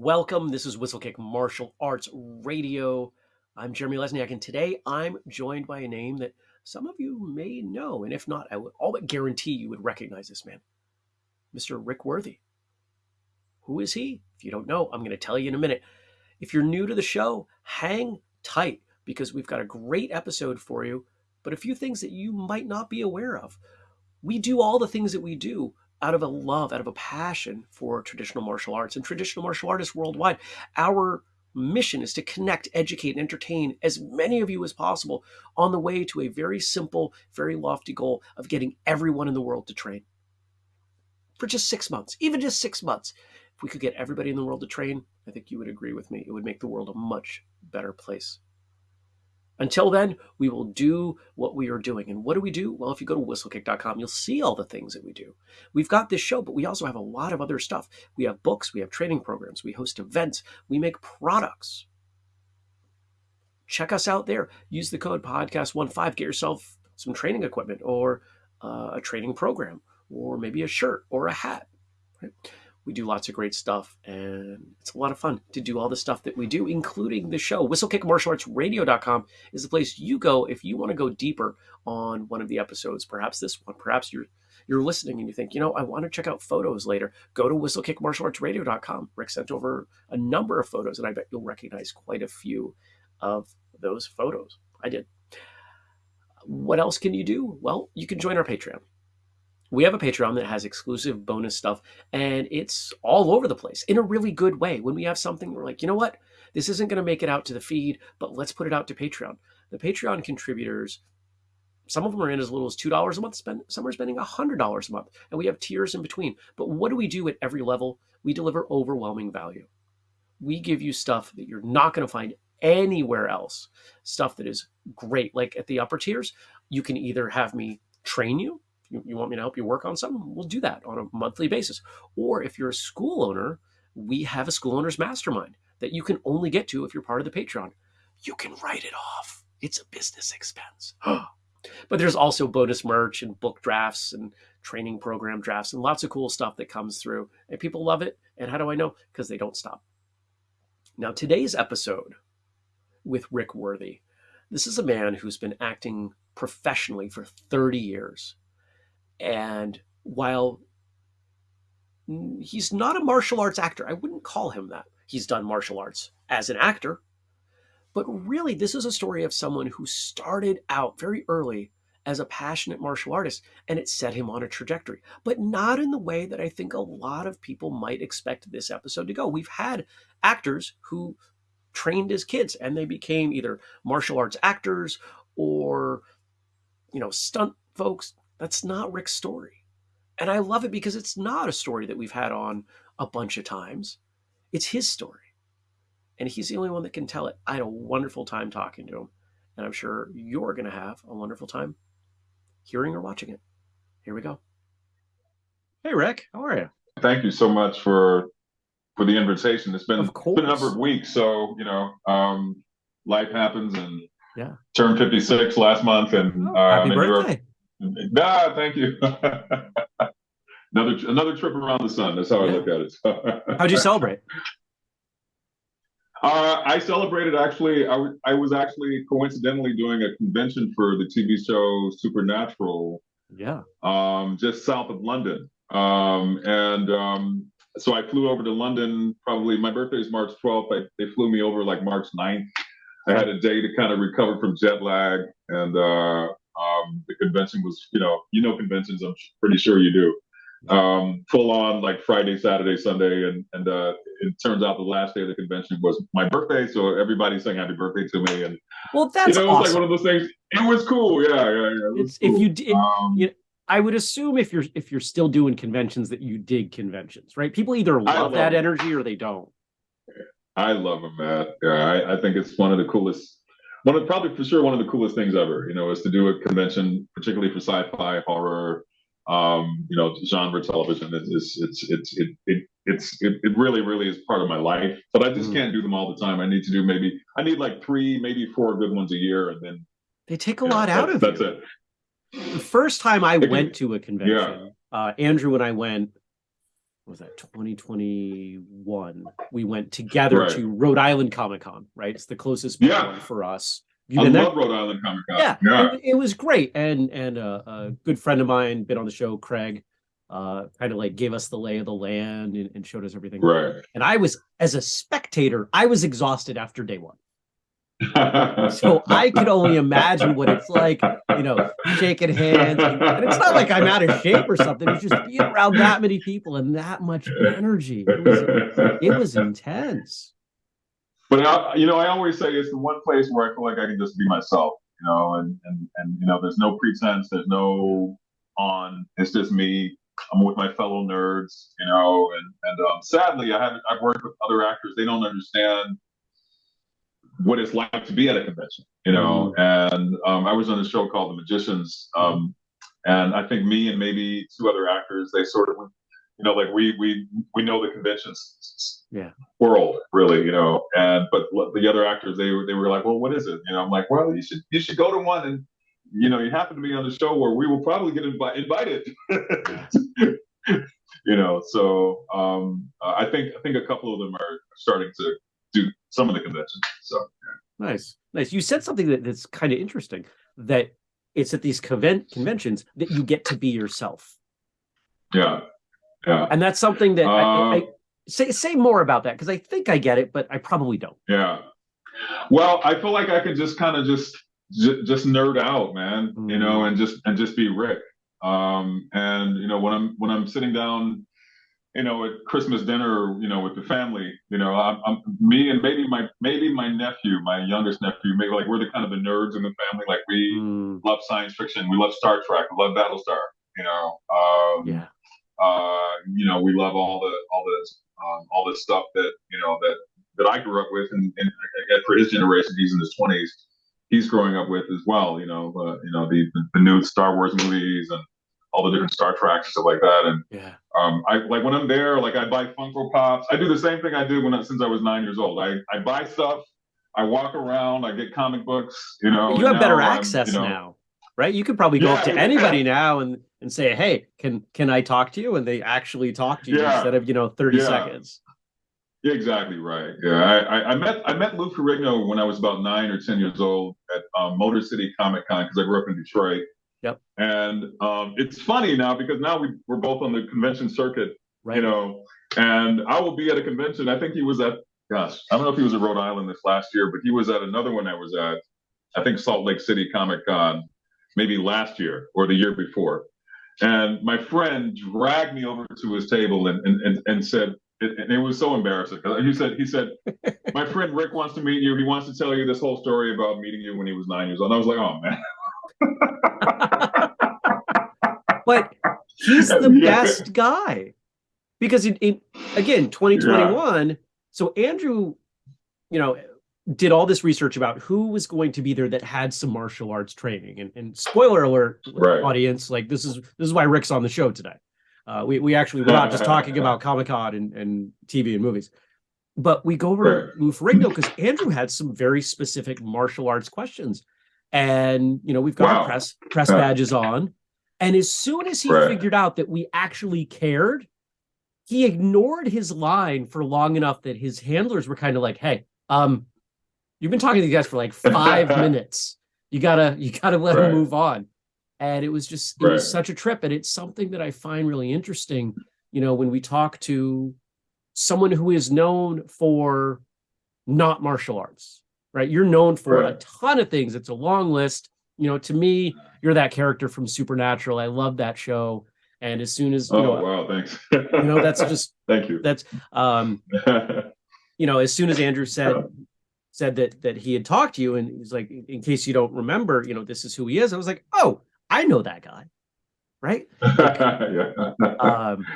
Welcome. This is Whistlekick Martial Arts Radio. I'm Jeremy Lesniak, and today I'm joined by a name that some of you may know, and if not, I would all but guarantee you would recognize this man, Mr. Rick Worthy. Who is he? If you don't know, I'm going to tell you in a minute. If you're new to the show, hang tight because we've got a great episode for you, but a few things that you might not be aware of. We do all the things that we do out of a love, out of a passion for traditional martial arts and traditional martial artists worldwide. Our mission is to connect, educate, and entertain as many of you as possible on the way to a very simple, very lofty goal of getting everyone in the world to train. For just six months, even just six months. If we could get everybody in the world to train, I think you would agree with me. It would make the world a much better place. Until then, we will do what we are doing. And what do we do? Well, if you go to whistlekick.com, you'll see all the things that we do. We've got this show, but we also have a lot of other stuff. We have books, we have training programs, we host events, we make products. Check us out there. Use the code podcast15. Get yourself some training equipment or uh, a training program or maybe a shirt or a hat. Right? We do lots of great stuff, and it's a lot of fun to do all the stuff that we do, including the show. WhistlekickMartialArtsRadio.com is the place you go if you want to go deeper on one of the episodes. Perhaps this one. Perhaps you're you're listening and you think, you know, I want to check out photos later. Go to WhistlekickMartialArtsRadio.com. Rick sent over a number of photos, and I bet you'll recognize quite a few of those photos. I did. What else can you do? Well, you can join our Patreon we have a Patreon that has exclusive bonus stuff, and it's all over the place in a really good way. When we have something, we're like, you know what? This isn't going to make it out to the feed, but let's put it out to Patreon. The Patreon contributors, some of them are in as little as $2 a month, spend, some are spending $100 a month, and we have tiers in between. But what do we do at every level? We deliver overwhelming value. We give you stuff that you're not going to find anywhere else, stuff that is great. Like at the upper tiers, you can either have me train you you, you want me to help you work on something? We'll do that on a monthly basis. Or if you're a school owner, we have a school owner's mastermind that you can only get to if you're part of the Patreon. You can write it off. It's a business expense. but there's also bonus merch and book drafts and training program drafts and lots of cool stuff that comes through. And people love it. And how do I know? Because they don't stop. Now, today's episode with Rick Worthy. This is a man who's been acting professionally for 30 years. And while he's not a martial arts actor, I wouldn't call him that. He's done martial arts as an actor. But really, this is a story of someone who started out very early as a passionate martial artist and it set him on a trajectory, but not in the way that I think a lot of people might expect this episode to go. We've had actors who trained as kids and they became either martial arts actors or, you know, stunt folks, that's not Rick's story. And I love it because it's not a story that we've had on a bunch of times. It's his story. And he's the only one that can tell it. I had a wonderful time talking to him. And I'm sure you're going to have a wonderful time hearing or watching it. Here we go. Hey, Rick. How are you? Thank you so much for for the invitation. It's been, been a number of weeks. So, you know, um, life happens and yeah. turned 56 last month. And oh, uh, happy birthday. Nah, thank you. another another trip around the sun. That's how yeah. I look at it. How'd you celebrate? Uh, I celebrated actually. I, I was actually coincidentally doing a convention for the TV show Supernatural. Yeah. Um, just south of London. Um, and um, so I flew over to London. Probably my birthday is March 12th. I, they flew me over like March 9th. I had a day to kind of recover from jet lag, and uh, um, the convention was, you know, you know conventions. I'm pretty sure you do. Um, full on like Friday, Saturday, Sunday, and and uh, it turns out the last day of the convention was my birthday, so everybody sang happy birthday to me. And well, that's you know, it was awesome. like one of those things. It was cool, yeah, yeah, yeah. It it's, cool. If you did, um, you I would assume if you're if you're still doing conventions that you dig conventions, right? People either love that them. energy or they don't. I love them, man. Yeah, I, I think it's one of the coolest one of probably for sure one of the coolest things ever. You know, is to do a convention, particularly for sci-fi, horror, um, you know, genre television. It's it's it's it, it it's it, it really really is part of my life. But I just mm. can't do them all the time. I need to do maybe I need like three, maybe four good ones a year, and then they take a lot out of that's you. it. The first time I went to a convention, yeah. uh, Andrew and I went was that 2021 we went together Right. to rhode island comic-con right it's the closest Yeah. one for us you I love Rhode Island Comic Con. yeah, yeah, It, it was great and and uh, a good friend of mine been on the show craig uh kind of like gave us the lay of the land and, and showed us everything right. and i was as a spectator i was exhausted after day one so i could only imagine what it's like you know shaking hands and, and it's not like i'm out of shape or something it's just being around that many people and that much energy it was it was intense But I, you know, I always say it's the one place where I feel like I can just be myself. You know, and and and you know, there's no pretense, there's no on. It's just me. I'm with my fellow nerds. You know, and and um, sadly, I haven't. I've worked with other actors. They don't understand what it's like to be at a convention. You know, and um, I was on a show called The Magicians. Um, and I think me and maybe two other actors, they sort of, you know, like we we we know the conventions Yeah. world really, you know. And but the other actors, they were they were like, well, what is it? You know, I'm like, well, you should you should go to one, and you know, you happen to be on the show where we will probably get invi- invited. you know, so um, I think I think a couple of them are starting to do some of the conventions. So nice nice you said something that, that's kind of interesting that it's at these convent conventions that you get to be yourself yeah, yeah. and that's something that I, I, Um, say say more about that because i think i get it but i probably don't Yeah. Well, I feel like I could just kind of just j- just nerd out, man. You know, and just and just be Rick. Um, and you know, when I'm when I'm sitting down, you know, at Christmas dinner, you know, with the family, you know, I'm, I'm me and maybe my maybe my nephew, my youngest nephew, maybe like we're the kind of the nerds in the family. Like we Mm, love science fiction, we love Star Trek, we love Battlestar. You know, um, yeah uh, you know, we love all the all the um, all this stuff that you know that that I grew up with, and, and again, for his generation, he's in his twenties. He's growing up with as well. You know, uh, you know the, the the new Star Wars movies and all the different Star Treks and stuff like that. And yeah um, I like when I'm there, like I buy Funko Pops. I do the same thing I did when I, since I was nine years old. I I buy stuff. I walk around. I get comic books. You know, you have better access you know, now right you could probably go up to Yeah. anybody now and and say hey can can i talk to you and they actually talk to you Yeah. instead of you know 30 Yeah. seconds Yeah, exactly right. Yeah, I, I, I met I met Lou Ferrigno when I was about nine or ten years old at um, Motor City Comic Con because I grew up in Detroit. Yep. And um, it's funny now because now we we're both on the convention circuit, right you know. And I will be at a convention. I think he was at gosh, I don't know if he was at Rhode Island this last year, but he was at another one I was at. I think Salt Lake City Comic Con, maybe last year or the year before. And my friend dragged me over to his table and and, and, and said, it, and it was so embarrassing. He said, he said, my friend Rick wants to meet you. He wants to tell you this whole story about meeting you when he was nine years old. And I was like, oh man. but he's the Yeah. best guy because in, in again 2021 so andrew you know did all this research about who was going to be there that had some martial arts training and, and spoiler alert Right. audience like this is this is why rick's on the show today uh, we, we actually we're not just talking about comic-con and, and tv and movies but we go over Right. to Lou Ferrigno because Andrew had some very specific martial arts questions. And you know, we've got Wow. press press badges on. And as soon as he Right. figured out that we actually cared, he ignored his line for long enough that his handlers were kind of like, hey, um, you've been talking to these guys for like five minutes. You gotta, you gotta let Right. him move on. And it was just it was such a trip. And it's something that I find really interesting, you know, when we talk to someone who is known for not martial arts, right? You're known for a ton of things. It's a long list. You know, to me, you're that character from Supernatural. I love that show. And as soon as you Oh know, wow, thanks. you know, that's just thank you. that's um, you know, as soon as Andrew said said that that he had talked to you, and he's like, in case you don't remember, you know, this is who he is. I was like, oh, I know that guy, right? yeah. Um,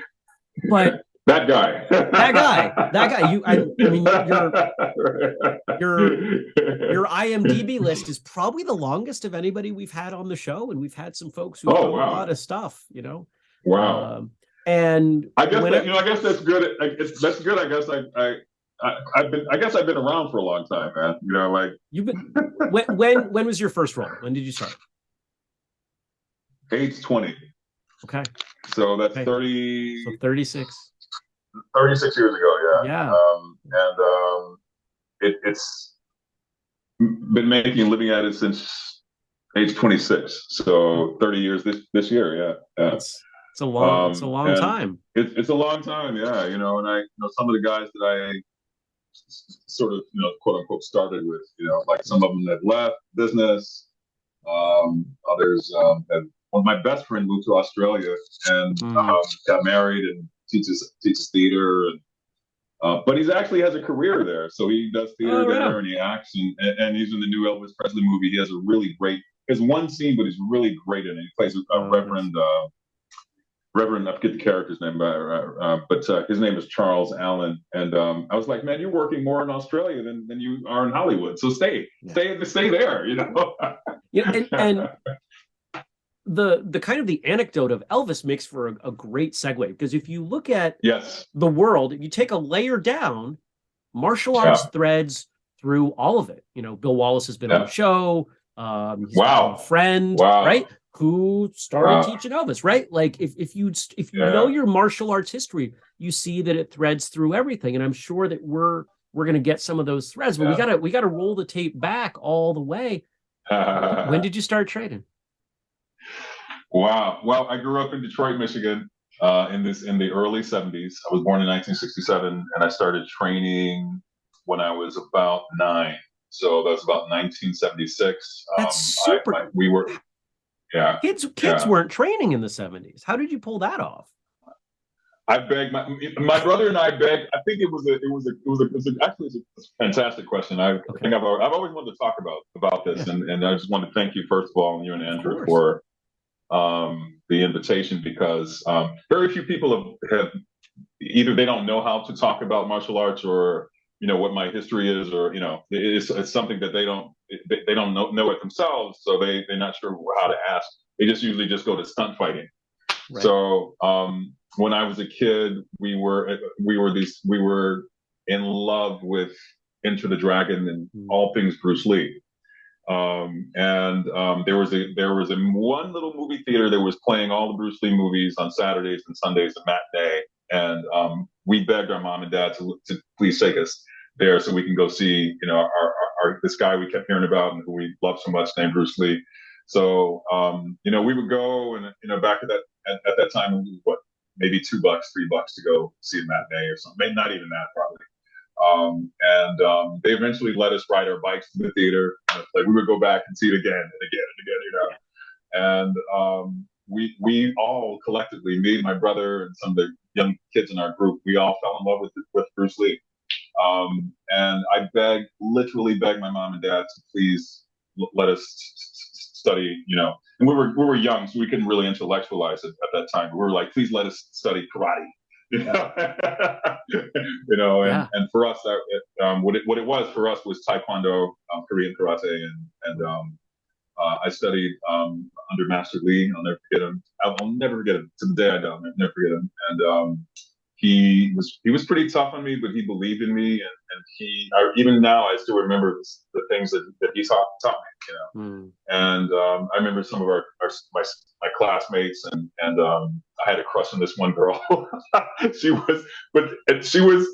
but that guy. That guy. That guy. You- I- I mean, your your your IMDb list is probably the longest of anybody we've had on the show, and we've had some folks who Oh, know wow. a lot of stuff, you know. wow. Um, and I guess that, I- you know. I guess that's good. I, it's, that's good. I guess I, I, I, I've been. I guess I've been around for a long time, man. You know, like you've been when when when was your first role? When did you start? age twenty. Okay, So that's Okay. thirty. so thirty six. 36 years ago, yeah. Yeah. Um, and um, it, it's been making living at it since age 26. So 30 years this this year, yeah. yeah. It's, it's a long, um, it's a um, long time. It, it's a long time, yeah. You know, and I, you know, some of the guys that I sort of, you know, quote unquote started with, you know, like some of them have left business, um, others um, have. Well, my best friend moved to Australia and mm. um, got married and teaches teaches theater and uh, but he's actually has a career there. So he does theater oh, there yeah. and he acts and, and he's in the new Elvis Presley movie. He has a really great, there's one scene, but he's really great in it. He plays a, oh, Reverend, uh, Reverend, I forget the character's name, uh, uh, but uh, his name is Charles Allen. And um, I was like, man, you're working more in Australia than, than you are in Hollywood. So stay, yeah. stay, stay there, you know? yeah, and, and the the kind of the anecdote of Elvis makes for a, a, great segue because if you look at yes the world, if you take a layer down, martial arts yeah. threads through all of it. You know, Bill Wallace has been yeah. on the show. Um, wow, friend, wow. right? Who started wow. teaching Elvis, right? Like if if you if you yeah. know your martial arts history, you see that it threads through everything, and I'm sure that we're we're going to get some of those threads, but we gotta we gotta roll the tape back all the way. when did you start trading? Wow. Well, I grew up in Detroit, Michigan, uh, in this in the early '70s. I was born in 1967, and I started training when I was about nine. So that was about 1976. That's um, super. I, I, we were, yeah. Kids, kids yeah. weren't training in the 70s. How did you pull that off? I begged my my brother and I begged. I think it was a it was a it was a, it was a actually it's a fantastic question. I okay. think I've I've always wanted to talk about about this, yeah. and and I just want to thank you first of all, and you and Andrew for um, the invitation because um, very few people have, have either they don't know how to talk about martial arts or you know what my history is or you know it's, it's something that they don't they, they don't know, know it themselves so they they're not sure how to ask they just usually just go to stunt fighting right. so um, when i was a kid we were we were these we were in love with Enter the Dragon and mm. all things bruce lee um, and um, there was a there was a one little movie theater that was playing all the Bruce Lee movies on Saturdays and Sundays, the matinee. And um, we begged our mom and dad to, to please take us there so we can go see, you know, our, our, our this guy we kept hearing about and who we love so much named Bruce Lee. So, um, you know, we would go and, you know, back at that, at, at that time, what, maybe two bucks, three bucks to go see a matinee or something. Maybe not even that probably. Um, and um, they eventually let us ride our bikes to the theater. like we would go back and see it again and again and again, you know. And um, we we all collectively, me, my brother, and some of the young kids in our group, we all fell in love with with Bruce Lee. Um, and I begged, literally begged my mom and dad to please l- let us study, you know. And we were we were young, so we couldn't really intellectualize it at that time. We were like, please let us study karate you know, you know and, yeah. and for us, that, it, um, what it what it was for us was Taekwondo, um, Korean karate, and and um, uh, I studied um, under Master Lee. I'll never forget him. I'll, I'll, never forget him to the day I die. I'll never forget him. And um, he was he was pretty tough on me, but he believed in me, and, and he I, even now I still remember this, the things that, that he taught, taught me, you know. Mm. And um, I remember some of our, our my my classmates, and and um, I had a crush on this one girl. she was, but she was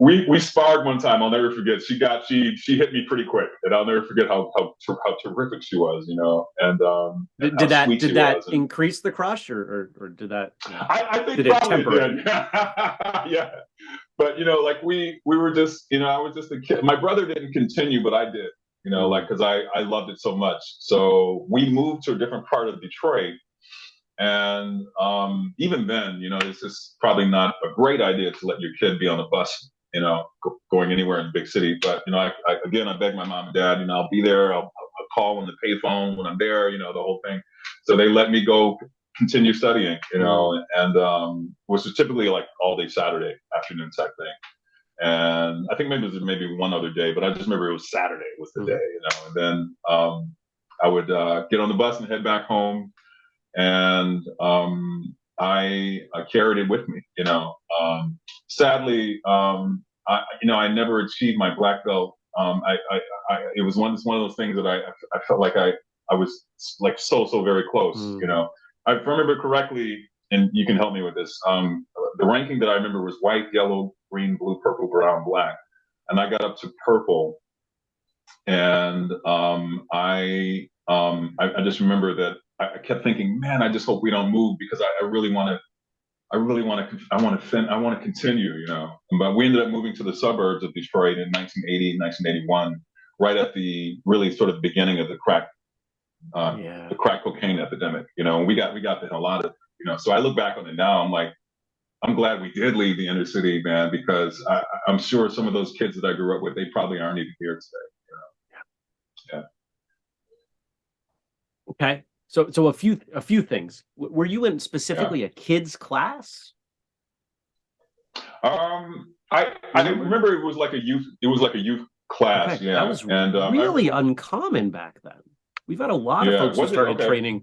we we sparred one time. I'll never forget. She got she she hit me pretty quick, and I'll never forget how how how terrific she was. You know, and um, did, did that did that increase the crush, or or, or did that? You know, I, I, think did probably it did. yeah, but you know, like we we were just you know I was just a kid. My brother didn't continue, but I did. You know, like because I I loved it so much. So we moved to a different part of Detroit. And um, even then, you know, it's just probably not a great idea to let your kid be on the bus you know, going anywhere in the big city. But you know, I, I, again, I beg my mom and dad, you know, I'll be there. I'll, I'll call on the payphone when I'm there. You know, the whole thing. So they let me go continue studying. You know, and um, which was typically like all day Saturday afternoon type thing. And I think maybe it was maybe one other day, but I just remember it was Saturday was the mm-hmm. day. You know, and then um, I would uh, get on the bus and head back home. And um, I, I carried it with me. You know, um, sadly, um, I, you know, I never achieved my black belt. Um, I, I, I, it was one, it's one of those things that I, I felt like I, I was like so, so very close. Mm. You know, I, if I remember correctly, and you can help me with this. Um, the ranking that I remember was white, yellow, green, blue, purple, brown, black, and I got up to purple, and um, I, um, I, I just remember that I kept thinking, man, I just hope we don't move because I, I really want to. I really want to. I want to. Fin- I want to continue. You know. But we ended up moving to the suburbs of Detroit in 1980, 1981, right at the really sort of beginning of the crack, uh, yeah. the crack cocaine epidemic. You know, and we got we got a lot of. You know, so I look back on it now. I'm like, I'm glad we did leave the inner city, man, because I, am sure some of those kids that I grew up with, they probably aren't even here today. You know? Yeah. Okay. So, so a few a few things. Were you in specifically yeah. a kids class? Um, I I remember it was like a youth. It was like a youth class. Okay. Yeah, that was and um, really I, uncommon back then. We've had a lot yeah, of folks who started okay. training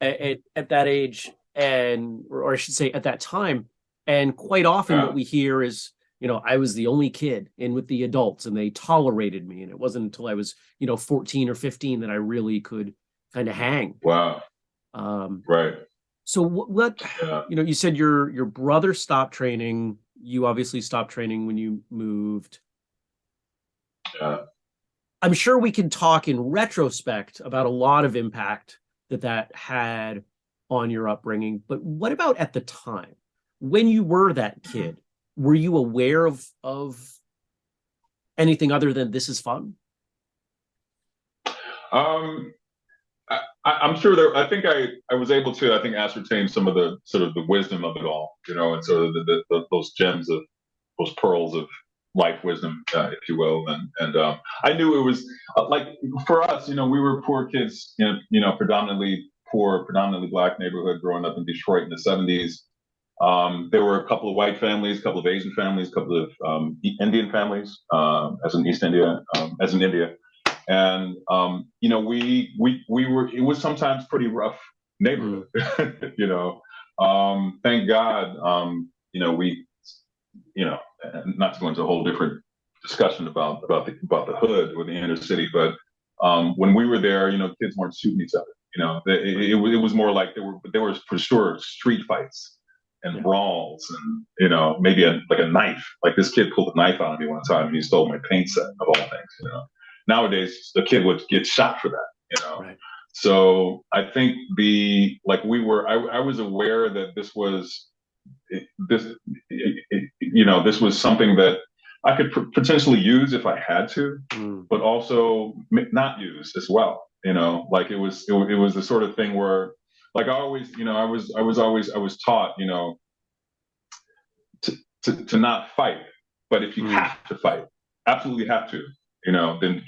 at, at, at, that age, and or I should say at that time. And quite often, yeah. what we hear is, you know, I was the only kid in with the adults, and they tolerated me. And it wasn't until I was, you know, fourteen or fifteen that I really could kind of hang. Wow. Um, right. So what, what yeah. you know, you said your your brother stopped training. You obviously stopped training when you moved. Yeah. I'm sure we can talk in retrospect about a lot of impact that that had on your upbringing. But what about at the time when you were that kid? Were you aware of of anything other than this is fun? Um, I, am sure there. I think I, I was able to. I think ascertain some of the sort of the wisdom of it all, you know, and sort of the, the, the those gems of those pearls of life wisdom, uh, if you will. And and um, I knew it was uh, like for us, you know, we were poor kids, you know, you know, predominantly poor, predominantly black neighborhood, growing up in Detroit in the '70s. Um, there were a couple of white families, a couple of Asian families, a couple of um, Indian families, um, as in East India, um, as in India and um, you know we we we were it was sometimes pretty rough neighborhood mm. you know. Um, thank god um, you know we you know not to go into a whole different discussion about about the about the hood or the inner city but um, when we were there you know kids weren't shooting each other you know. It, it, it was more like there were there was for sure street fights and brawls and you know maybe a, like a knife. Like this kid pulled a knife out of me one time and he stole my paint set of all things you know nowadays the kid would get shot for that you know right. so i think the like we were i, I was aware that this was this you know this was something that i could potentially use if i had to mm. but also not use as well you know like it was it, it was the sort of thing where like i always you know i was i was always i was taught you know to, to, to not fight but if you mm. have to fight absolutely have to you know, then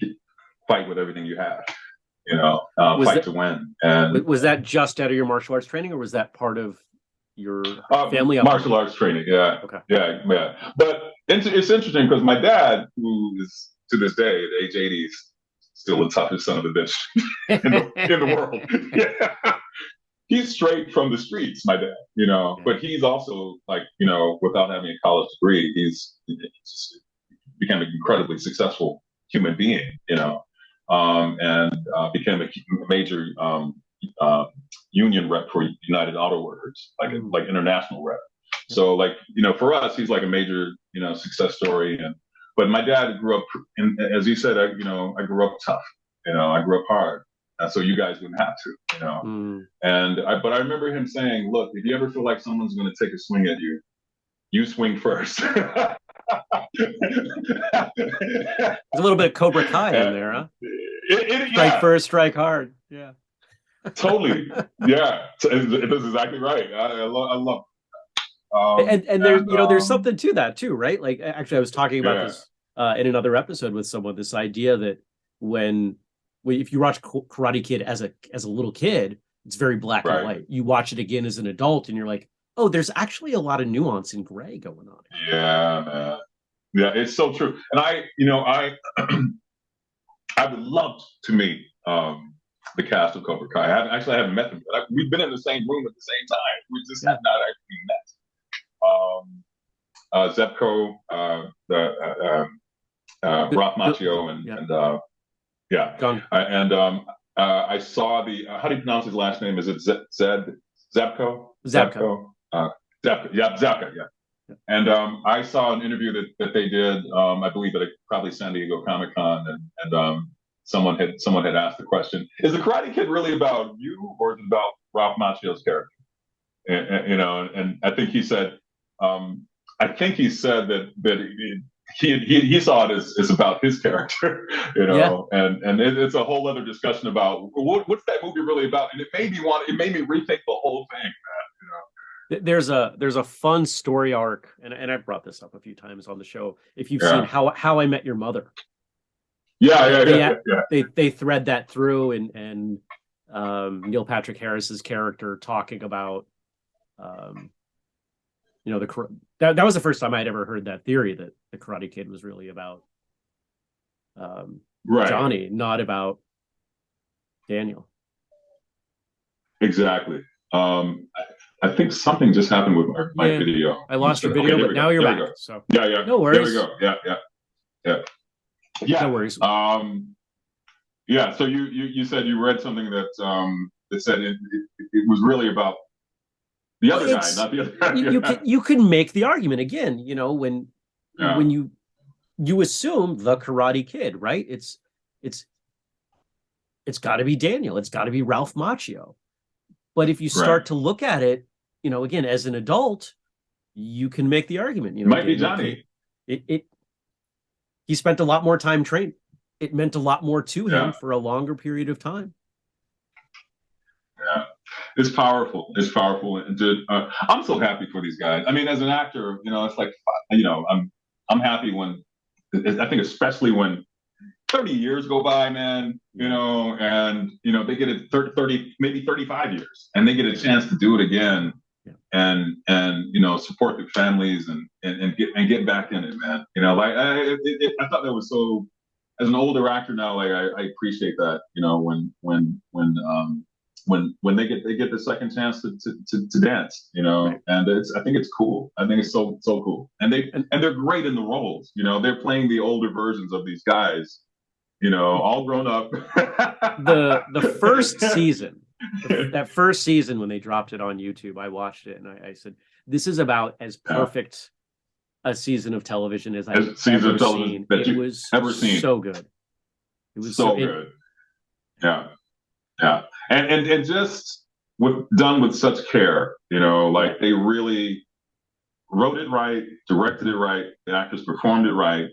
fight with everything you have. You know, uh, fight that, to win. And was that just out of your martial arts training, or was that part of your uh, family? Martial arts training, yeah. Okay. Yeah, yeah. But it's, it's interesting because my dad, who is to this day at age 80, is still the toughest son of a bitch in, the, in the world. yeah. He's straight from the streets, my dad, you know, yeah. but he's also like, you know, without having a college degree, he's, he's became incredibly successful human being, you know, um, and uh, became a major um, uh, union rep for United Auto Workers, like mm. like international rep. So like you know, for us, he's like a major you know success story. And but my dad grew up, and as he said, I you know I grew up tough. You know, I grew up hard. And so you guys wouldn't have to, you know. Mm. And I, but I remember him saying, "Look, if you ever feel like someone's going to take a swing at you, you swing first. There's a little bit of Cobra Kai in there, huh? It, it, strike yeah. first, strike hard. Yeah. totally. Yeah. Is exactly right. I, I, love, I love um, and and there's you know there's um, something to that too, right? Like actually, I was talking about yeah. this uh, in another episode with someone. This idea that when, when if you watch Karate Kid as a as a little kid, it's very black right. and white. You watch it again as an adult, and you're like, oh, there's actually a lot of nuance and gray going on. Yeah, man. Yeah, it's so true. And I, you know, I I would love to meet um, the cast of Cobra Kai. I actually I haven't met them, but I, we've been in the same room at the same time. We just yeah. have not actually met. Um, uh, Zebko, uh, the uh, um, uh, Ralph Macchio, and yeah, and, uh, yeah. and um, uh, I saw the how do you pronounce his last name? Is it Z- Zed Zebko? Zebko. Zabka, yeah, Zabka, yeah. And um, I saw an interview that, that they did, um, I believe at a, probably San Diego Comic Con, and, and um, someone had someone had asked the question: Is the Karate Kid really about you, or is it about Ralph Macchio's character? And, and, you know, and I think he said, um, I think he said that that he he, he saw it as, as about his character, you know, yeah. and and it, it's a whole other discussion about what, what's that movie really about, and it made me want, it made me rethink the whole thing, man, there's a there's a fun story arc and, and i've brought this up a few times on the show if you've yeah. seen how how i met your mother yeah yeah they, yeah, yeah, they they thread that through and and um, neil patrick harris's character talking about um, you know the that, that was the first time i'd ever heard that theory that the karate kid was really about um, right. johnny not about daniel exactly um I think something just happened with my, my yeah. video. I lost your video, okay, but now you're there back. So yeah, yeah. No worries. There we go. Yeah, yeah, yeah. Yeah. No worries. Um, yeah. So you you you said you read something that um that said it, it, it was really about the other guy, not the other guy. You, you can you can make the argument again. You know when yeah. when you you assume the Karate Kid, right? It's it's it's got to be Daniel. It's got to be Ralph Macchio. But if you start right. to look at it, you know, again, as an adult, you can make the argument. You know, might be Johnny. It, it he spent a lot more time training. It meant a lot more to yeah. him for a longer period of time. Yeah, it's powerful. It's powerful, and uh, I'm so happy for these guys. I mean, as an actor, you know, it's like you know, I'm I'm happy when I think especially when 30 years go by, man, you know, and, you know, they get it 30, 30, maybe 35 years and they get a chance to do it again. And, and, you know, support their families and, and, and get, and get back in it, man. You know, like, I, it, it, I thought that was so, as an older actor now, like, I, I appreciate that, you know, when, when, when, um, when when they get they get the second chance to to, to, to dance, you know, right. and it's I think it's cool. I think it's so so cool, and they and, and they're great in the roles. You know, they're playing the older versions of these guys, you know, all grown up. the the first season, that first season when they dropped it on YouTube, I watched it and I, I said, "This is about as perfect yeah. a season of television as I've as ever of television seen. That it was ever seen. So good. It was so, so good. It, yeah, yeah, and and and just with done with such care. You know, like they really wrote it right, directed it right, the actors performed it right,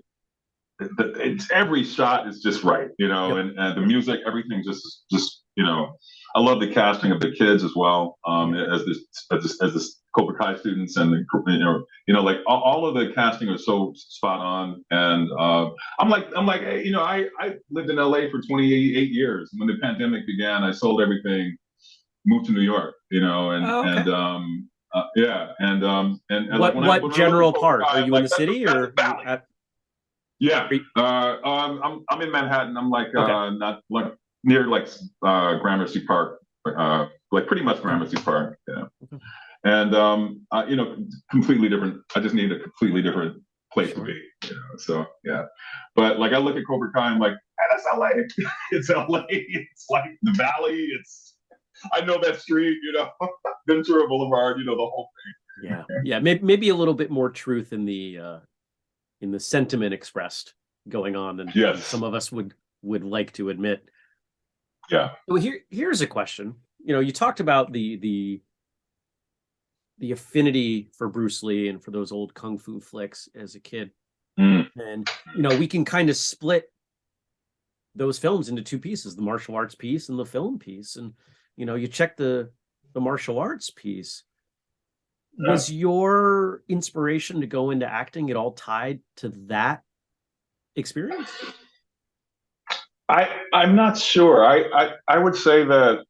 it's every shot is just right, you know, yep. and, and the music, everything just just you know, I love the casting of the kids as well, um, as the as this, as this Cobra Kai students and the you know you know like all, all of the casting was so spot on, and uh, I'm like I'm like hey, you know I I lived in LA for 28 years. When the pandemic began, I sold everything, moved to New York, you know, and oh, okay. and um. Uh, yeah, and um, and, and what like what general part? Are you like, in the city or at, yeah, uh, um, I'm I'm in Manhattan. I'm like okay. uh, not like near like uh, Gramercy Park, uh, like pretty much Gramercy Park. Yeah, and um, uh, you know, completely different. I just need a completely different place to be. You know, so yeah, but like I look at Cobra Kai, I'm like, hey, that's LA. it's LA. It's like the Valley. It's I know that street. You know, Ventura Boulevard. You know the whole thing. Yeah, yeah, maybe maybe a little bit more truth in the uh, in the sentiment expressed going on than, yes. than some of us would would like to admit. Yeah. So here here's a question. You know, you talked about the the the affinity for Bruce Lee and for those old kung fu flicks as a kid. Mm. And you know, we can kind of split those films into two pieces, the martial arts piece and the film piece. And you know, you check the the martial arts piece yeah. was your inspiration to go into acting at all tied to that experience? I I'm not sure. I I, I would say that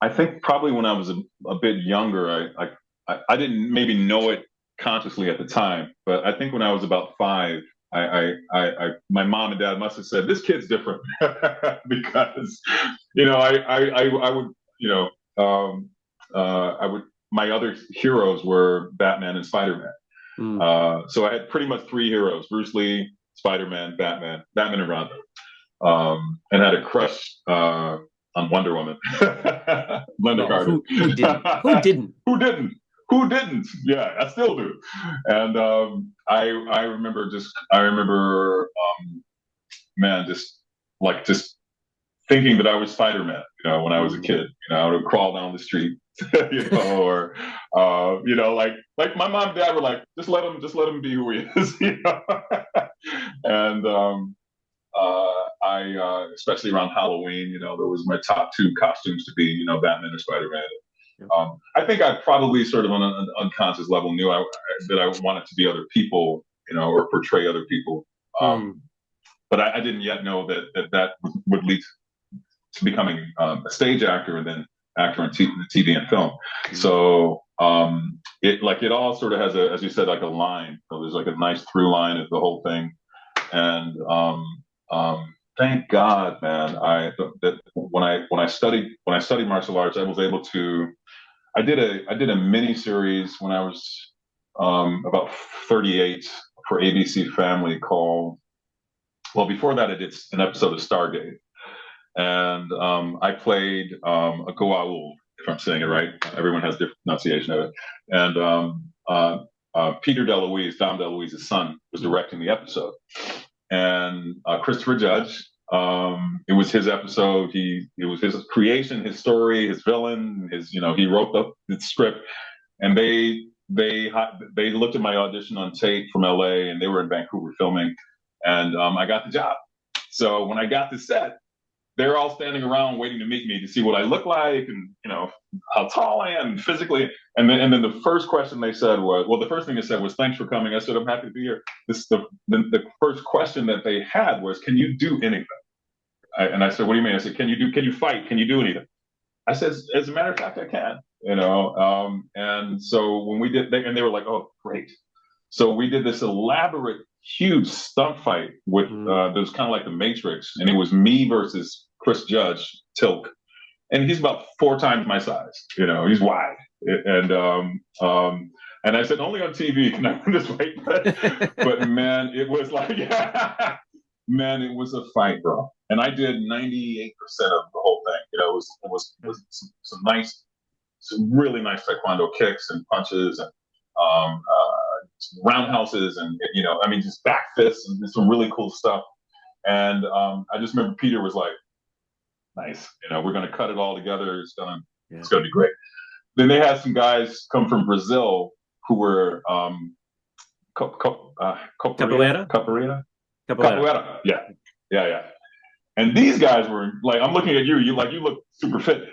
I think probably when I was a, a bit younger, I, I I didn't maybe know it consciously at the time, but I think when I was about five, I, I, I, I, my mom and dad must have said, "This kid's different," because, you know, I, I, I, I would, you know, um, uh, I would my other heroes were Batman and Spider Man. Mm. Uh, so I had pretty much three heroes: Bruce Lee, Spider Man, Batman, Batman and Rondo, um, and had a crush uh, on Wonder Woman. Lynda Carter. Who, who, didn't? Who didn't? who didn't? who didn't? Yeah, I still do. And um, I I remember just I remember um, man just like just thinking that I was Spider Man. You know, when I was a kid, you know, I would crawl down the street. you know, or uh, you know, like like my mom and dad were like, just let him, just let him be who he is, you know. and um, I, uh, especially around Halloween, you know, there was my top two costumes to be, you know, Batman or Spider Man. Um, I think I probably sort of on an unconscious level knew I, that I wanted to be other people, you know, or portray other people. Um, mm. But I, I, didn't yet know that that, that would lead to becoming um, a stage actor and then actor in t- TV and film. Mm. So um, it like it all sort of has a, as you said, like a line. So there's like a nice through line of the whole thing, and um, um, thank God, man. I that when I when I studied when I studied martial arts, I was able to I did a I did a mini series when I was um, about 38 for ABC Family called. Well, before that, I did an episode of Stargate, and um, I played um, a Goa'uld, if I'm saying it right. Everyone has different pronunciation of it, and um, uh, uh, Peter DeLuise, Dom DeLuise's son, was directing the episode, and uh, Christopher Judge um, it was his episode. He it was his creation, his story, his villain. His you know he wrote the, the script, and they they they looked at my audition on tape from LA, and they were in Vancouver filming, and um, I got the job. So when I got the set, they're all standing around waiting to meet me to see what I look like and you know how tall I am physically. And then and then the first question they said was, well, the first thing they said was, "Thanks for coming." I said, "I'm happy to be here." This the the, the first question that they had was, "Can you do anything?" I, and I said, "What do you mean?" I said, "Can you do? Can you fight? Can you do anything?" I said, "As a matter of fact, I can." You know, um, and so when we did, they, and they were like, "Oh, great." So we did this elaborate, huge stunt fight with mm. uh, that was kind of like the Matrix, and it was me versus Chris Judge, Teal'c, and he's about four times my size. You know, he's wide, and um, um, and I said only on TV can I win this fight, but, but man, it was like, man, it was a fight, bro. And I did 98% of the whole thing. You know, it was it was, it was some, some, nice, some really nice taekwondo kicks and punches and um, uh, roundhouses and you know, I mean, just back fists and some really cool stuff. And um, I just remember Peter was like, nice. You know, we're going to cut it all together. It's gonna yeah. it's gonna be great. Then they had some guys come from Brazil who were um, uh. Capoeira. Capoeira. Capoeira. Yeah, yeah, yeah. And these guys were like, I'm looking at you. You like you look super fit.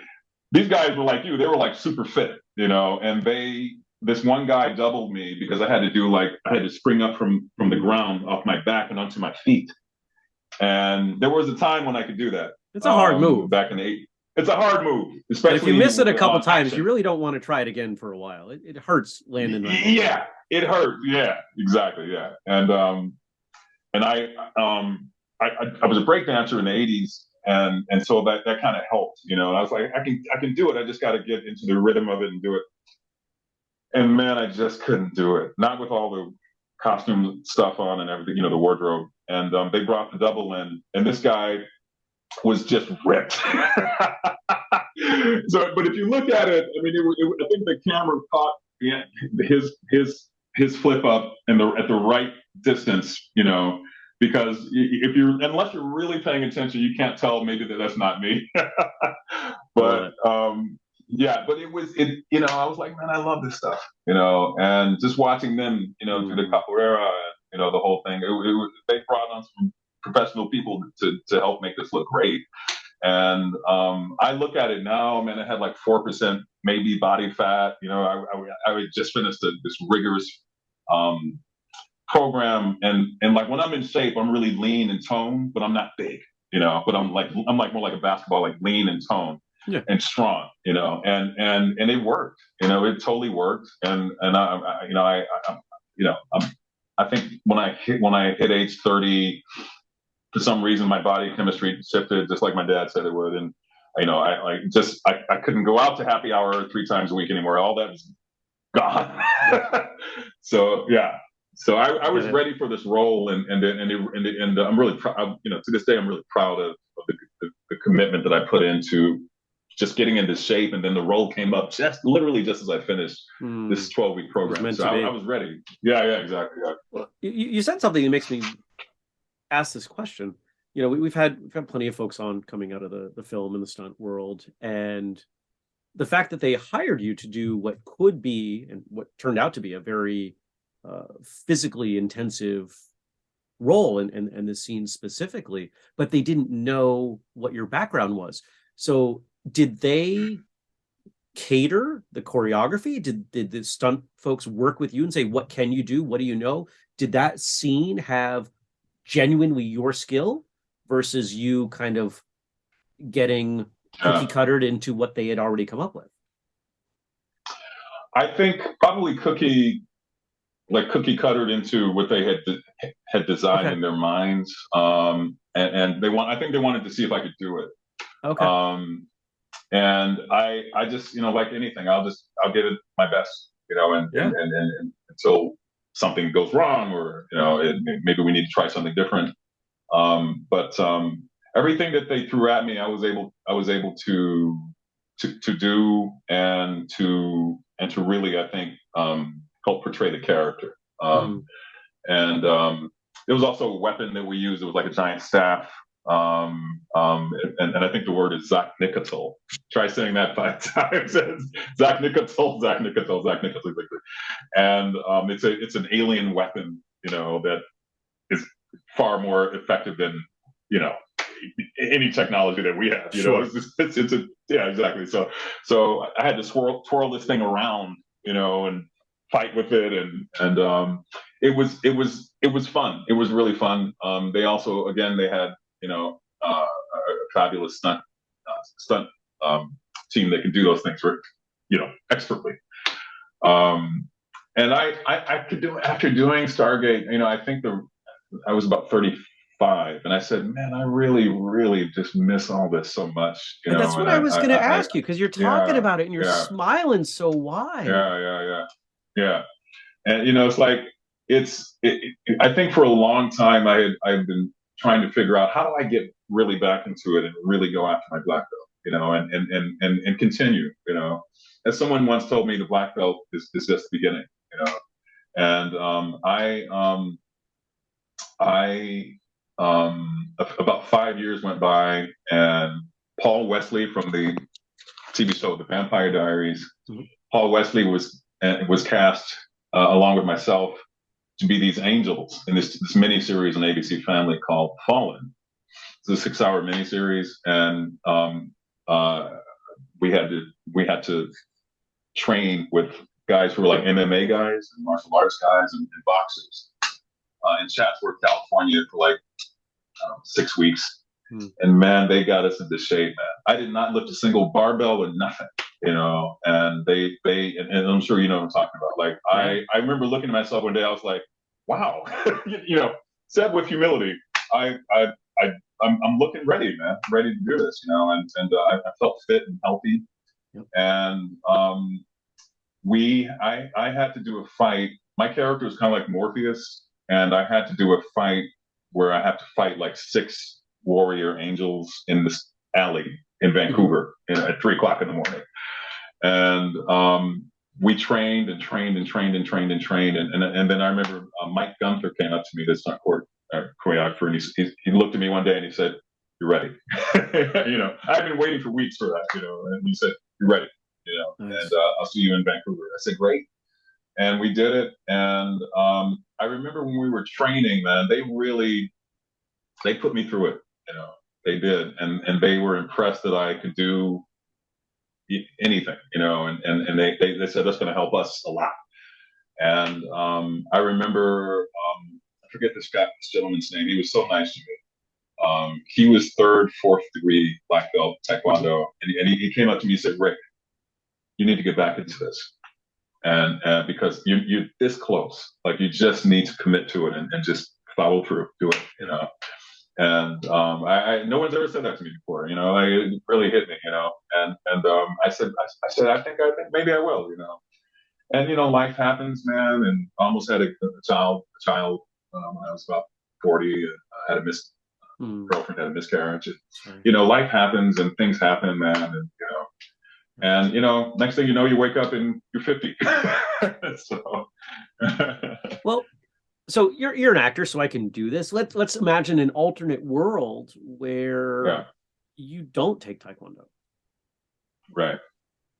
These guys were like you. They were like super fit, you know. And they, this one guy doubled me because I had to do like I had to spring up from from the ground off my back and onto my feet. And there was a time when I could do that. It's a hard um, move. Back in the 80s. It's a hard move, especially if you miss it a couple times. Action. You really don't want to try it again for a while. It, it hurts landing. yeah, it hurts. Yeah, exactly. Yeah, and um, and I um, I, I was a break dancer in the '80s, and and so that that kind of helped. You know, And I was like, I can I can do it. I just got to get into the rhythm of it and do it. And man, I just couldn't do it. Not with all the costume stuff on and everything. You know, the wardrobe. And um, they brought the double in, and this guy was just ripped. so, but if you look at it, I mean, it, it, I think the camera caught his his his flip up and the at the right distance, you know, because if you're unless you're really paying attention, you can't tell maybe that that's not me. but um, yeah, but it was it. You know, I was like, man, I love this stuff. You know, and just watching them, you know, mm-hmm. through the capoeira, and, you know, the whole thing. It, it, they brought on some professional people to, to help make this look great. And um, I look at it now, man, I had like 4% maybe body fat. You know, I, I, I just finished a, this rigorous um, program. And, and like when I'm in shape, I'm really lean and toned, but I'm not big, you know, but I'm like, I'm like more like a basketball, like lean and toned. Yeah. and strong, you know, and and and it worked, you know, it totally worked, and and I, I you know, I, I, you know, I'm, I think when I hit when I hit age thirty, for some reason my body chemistry shifted just like my dad said it would. And you know i like just I, I couldn't go out to happy hour three times a week anymore. All that was gone. So yeah. So I, I, was ready for this role and and and, and, and i'm really proud you know to this day i'm really proud of, of the, the, the, commitment that i put into just getting into shape, and then the role came up just literally just as I finished mm. this twelve week program. So I, I, was ready. Yeah, yeah, exactly. Yeah. Well, you, you said something that makes me ask this question. You know, we, have had we've had plenty of folks on coming out of the the film and the stunt world, and the fact that they hired you to do what could be and what turned out to be a very uh, physically intensive role in, in, in the scene specifically, but they didn't know what your background was. So did they cater the choreography? Did did the stunt folks work with you and say, what can you do? What do you know? Did that scene have genuinely your skill versus you kind of getting cookie cuttered into what they had already come up with? I think probably cookie like cookie cuttered into what they had had designed okay. in their minds. Um, and, and, they want I think they wanted to see if I could do it. Okay. Um, and I I just you know like anything I'll just I'll give it my best you know and yeah. and, and, and, until something goes wrong or you know it, maybe we need to try something different. Um, but um, everything that they threw at me, I was able I was able to to to do and to and to really I think um, help portray the character. Um, mm. And um, it was also a weapon that we used. It was like a giant staff. Um, um, and, and I think the word is Zak-Nikatul. Try saying that five times. Zak-Nikatul, Zach Nikatul, Zak-Nikatul. And um, it's a it's an alien weapon, you know, that is far more effective than you know any technology that we have. You sure. know, it's, it's, it's a yeah, exactly. So so I had to swirl twirl this thing around, you know, and fight with it and and um, it was it was it was fun it was really fun um, they also again they had you know uh, a fabulous stunt uh, stunt um, team that can do those things for you know expertly um, and I, I I could do after doing Stargate you know I think the I was about 35 and I said man I really really just miss all this so much you know that's what I, I, was going to ask I, you because you're talking yeah, about it and you're yeah. smiling so wide yeah yeah yeah yeah, and you know, it's like it's. It, it, I think for a long time I had I've been trying to figure out how do I get really back into it and really go after my black belt, you know, and and and and, and continue, you know. As someone once told me, the black belt is, is just the beginning, you know. And um, I um, I um, about five years went by, and Paul Wesley from the TV show The Vampire Diaries, mm-hmm. Paul Wesley was and was cast uh, along with myself to be these angels in this this mini series on ABC Family called Fallen. It's a six hour mini series, and um, uh, we had to we had to train with guys who were like MMA guys and martial arts guys and, and boxers uh, in Chatsworth, California, for like um, six weeks. Hmm. And man, they got us into shape, man. I did not lift a single barbell or nothing you know, and they they and, and, I'm sure you know what I'm talking about. Like I I remember looking at myself one day, I was like, wow, you know, said with humility, I I I I'm, I'm looking ready, man, I'm ready to do this, you know, and and uh, I, I, felt fit and healthy, yep. and um, we I I had to do a fight. My character was kind of like Morpheus, and I had to do a fight where I have to fight like six warrior angels in this alley in Vancouver at three o'clock in the morning and um, we trained and trained and trained and trained and trained. And, and, and then I remember uh, Mike Gunther came up to me, this not court uh, choreographer, and he, he, he, looked at me one day and he said, You're ready. you know, I've been waiting for weeks for that, you know, and he said, You're ready, you know, nice. and uh, I'll see you in Vancouver. I said, Great. And we did it. And um, I remember when we were training, man, they really, they put me through it, you know, they did. And, and they were impressed that I could do anything, you know, and, and, and they, they, they said that's going to help us a lot. And um, I remember, um, I forget this guy, this gentleman's name. He was so nice to me. Um, he was third, fourth degree black belt taekwondo, and, he, and he, he, came up to me and said, "Rick, you need to get back into this, and uh, because you you're this close, like you just need to commit to it and, and just follow through, do it, you know." And um, I, I, no one's ever said that to me before. You know, like, it really hit me. You know, and and um, I said, I, I, said, I think, I think maybe I will. You know, and you know, life happens, man. And I almost had a, a child, a child um, when I was about forty. And I had a mis mm. girlfriend had a miscarriage. And, you know, life happens and things happen, man. And you know, And you know, next thing you know, you wake up and you're 50. so well, so you're you're an actor, so I can do this. Let's let's imagine an alternate world where yeah. you don't take Taekwondo. Right.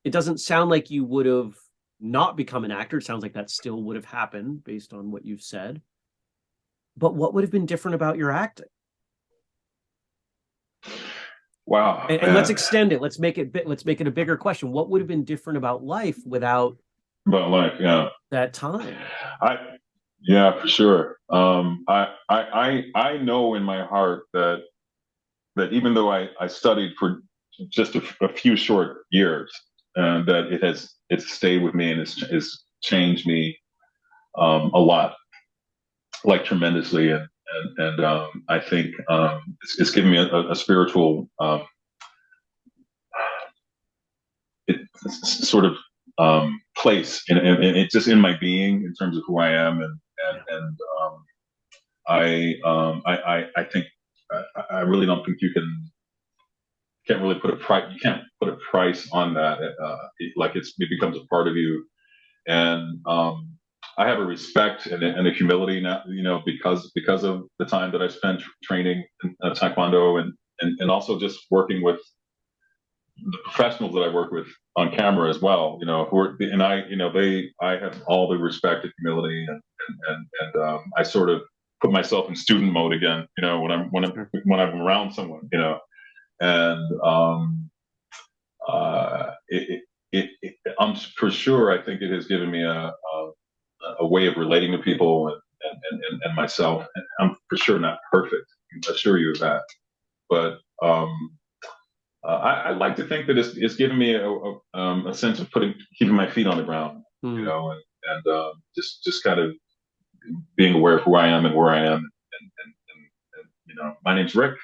It doesn't sound like you would have not become an actor. It sounds like that still would have happened based on what you've said. But what would have been different about your acting? Wow. And, and let's extend it. Let's make it bit let's make it a bigger question. What would have been different about life without about life, yeah. That time. I yeah, for sure. Um I I I I know in my heart that that even though I, I studied for just a, a few short years, uh, that it has it's stayed with me and it's, it's changed me um, a lot, like tremendously. And and, and um, I think um, it's, it's, given me a, a spiritual um, it, sort of um, place, and it's just in my being in terms of who I am, and and, and um, I, I, I I think I, I really don't think you can can't really put a price you can't put a price on that uh, it, like it's it becomes a part of you. And um, I have a respect and, and, a humility now you know because because of the time that I spent training in uh, Taekwondo and, and and also just working with the professionals that I work with on camera as well you know who are and I you know they I have all the respect and humility and and and, and um, I sort of put myself in student mode again you know when I'm when I'm when I'm around someone you know and um, uh, it, it, it, I'm for sure. I think it has given me a, a, a way of relating to people and, and, and, and, myself. And I'm for sure not perfect. I assure you of that. But um, uh, I, I, like to think that it's, it's given me a, a, um, a, sense of putting keeping my feet on the ground, mm. you know, and, and uh, just just kind of being aware of who I am and where I am. And, and, and you know, my name's Rick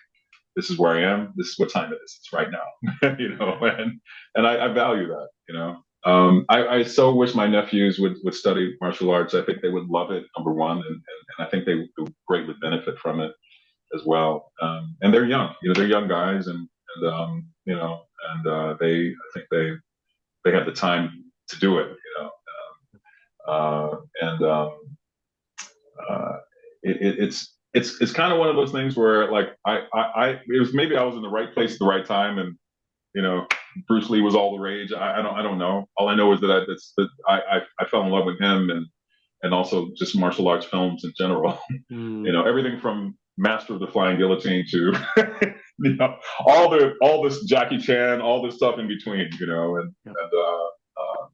this is where I am. This is what time it is. It's right now, you know, and and I, I value that, you know. Um, I, I, so wish my nephews would, would study martial arts. I think they would love it, number one, and, and, and I think they would greatly benefit from it as well. Um, and they're young, you know, they're young guys, and, and um, you know, and uh, they, I think they, they had the time to do it, you know, um, uh, and um, uh, it, it's it's it's kind of one of those things where like I, I I it was maybe I was in the right place at the right time and you know Bruce Lee was all the rage. I, I don't I don't know. All I know is that I that's that I, I, I fell in love with him and and also just martial arts films in general. Mm. you know everything from Master of the Flying Guillotine to you know all the all this Jackie Chan, all this stuff in between. You know and and uh, uh,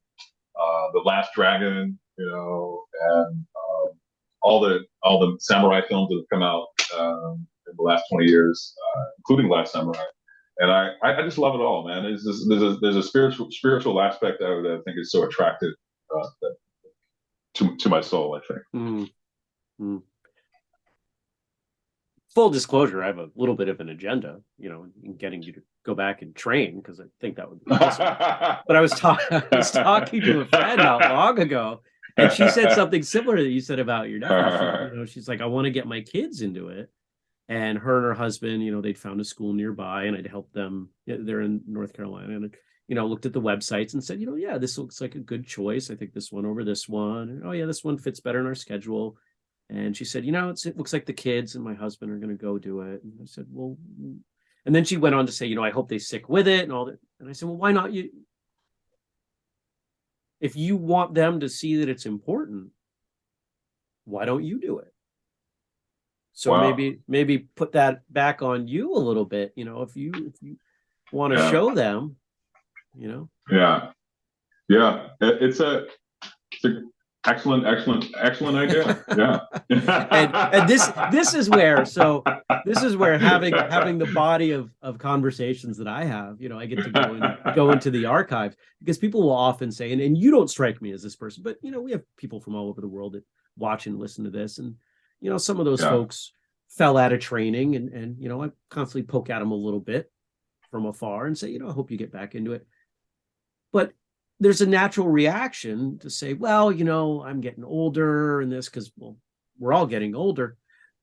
uh, the Last Dragon. You know and all the all the samurai films that have come out um, in the last 20 years, uh, including Last Samurai. And I, I just love it all, man. There's, this, there's, a, there's a spiritual spiritual aspect of that I think is so attractive uh, to, to my soul, I think. Mm. Mm. Full disclosure, I have a little bit of an agenda, you know, in getting you to go back and train because I think that would be awesome. but I was, I was talking to a friend not long ago and she said something similar that you said about your nephew. you know, she's like, I want to get my kids into it. And her and her husband, you know, they'd found a school nearby and I'd help them. They're in North Carolina. And, you know, looked at the websites and said, you know, yeah, this looks like a good choice. I think this one over this one. And, oh, yeah, this one fits better in our schedule. And she said, you know, it looks like the kids and my husband are going to go do it. And I said, well, mm. and then she went on to say, you know, I hope they stick with it and all that. And I said, well, why not you? if you want them to see that it's important, why don't you do it? So wow. maybe maybe put that back on you a little bit. You know, if you if you want to yeah. show them, you know. Yeah, yeah. It's a it's a Excellent, excellent, excellent idea. Yeah. and, and this this is where so this is where having having the body of of conversations that I have, you know, I get to go and go into the archives because people will often say, and, and you don't strike me as this person, but you know, we have people from all over the world that watch and listen to this. And, you know, some of those yeah. folks fell out of training and and you know, I constantly poke at them a little bit from afar and say, you know, I hope you get back into it. But there's a natural reaction to say, well, you know, I'm getting older and this because, well, we're all getting older.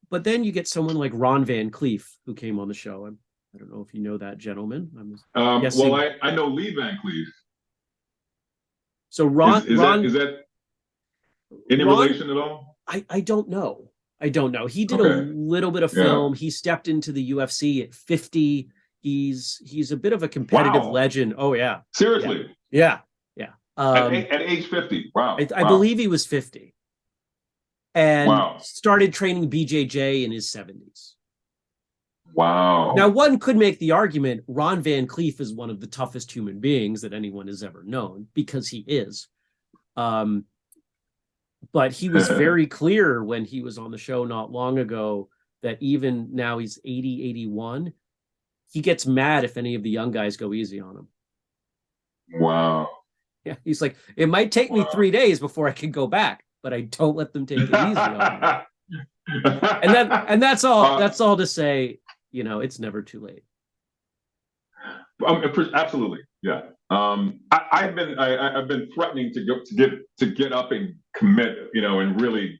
But then you get someone like Ron Van Clief, who came on the show. I'm, I don't know if you know that gentleman. I'm um, well, I, I know Lee Van Cleef. So Ron, is, is Ron, that is that any Ron- relation at all? I, I don't know. I don't know. He did a little bit of Yeah. film. He stepped into the UFC at 50. He's he's a bit of a competitive Wow. legend. Oh yeah. Seriously, Yeah. Yeah. At, Um, a- at age fifty. Wow. I, I Wow. believe he was 50. And Wow. started training BJJ in his 70s. Wow. Now, one could make the argument Ron Van Clief is one of the toughest human beings that anyone has ever known because he is. Um, but he was very clear when he was on the show not long ago that even now he's 80, 81, he gets mad if any of the young guys go easy on him. Wow. Yeah, he's like, it might take me three days before I can go back, but I don't let them take it easy on me. And that and that's all. Uh, that's all to say, you know, it's never too late. Um, absolutely, yeah. Um, I, I've been I, I- I've been threatening to go to get to get up and commit, you know, and really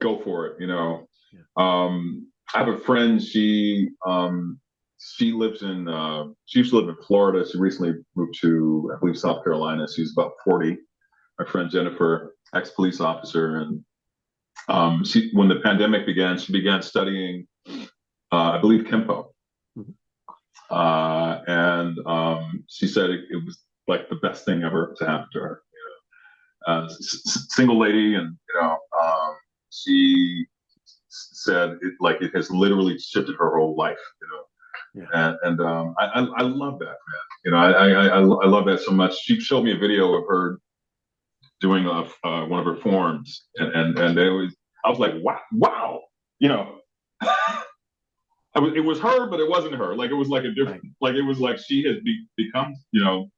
go for it, you know. Um, I have a friend. She um, she lives in uh, she used to live in Florida. She recently moved to I believe South Carolina. She's about forty. My friend Jennifer, ex police officer, and um, she when the pandemic began, she began studying, uh, I believe, Kempo uh, and um, she said it, it was like the best thing ever to happen to her. You know? uh, s- s- single lady, and you know, um, she said it like it has literally shifted her whole life. You know, and, and um, I, I I love that man. You know, I, I I I love that so much. She showed me a video of her doing a, uh, one of her forms, and and and it was I was like, wow, wow, you know. I was, it was her, but it wasn't her. Like it was like a different, like it was like she has be, become, you know,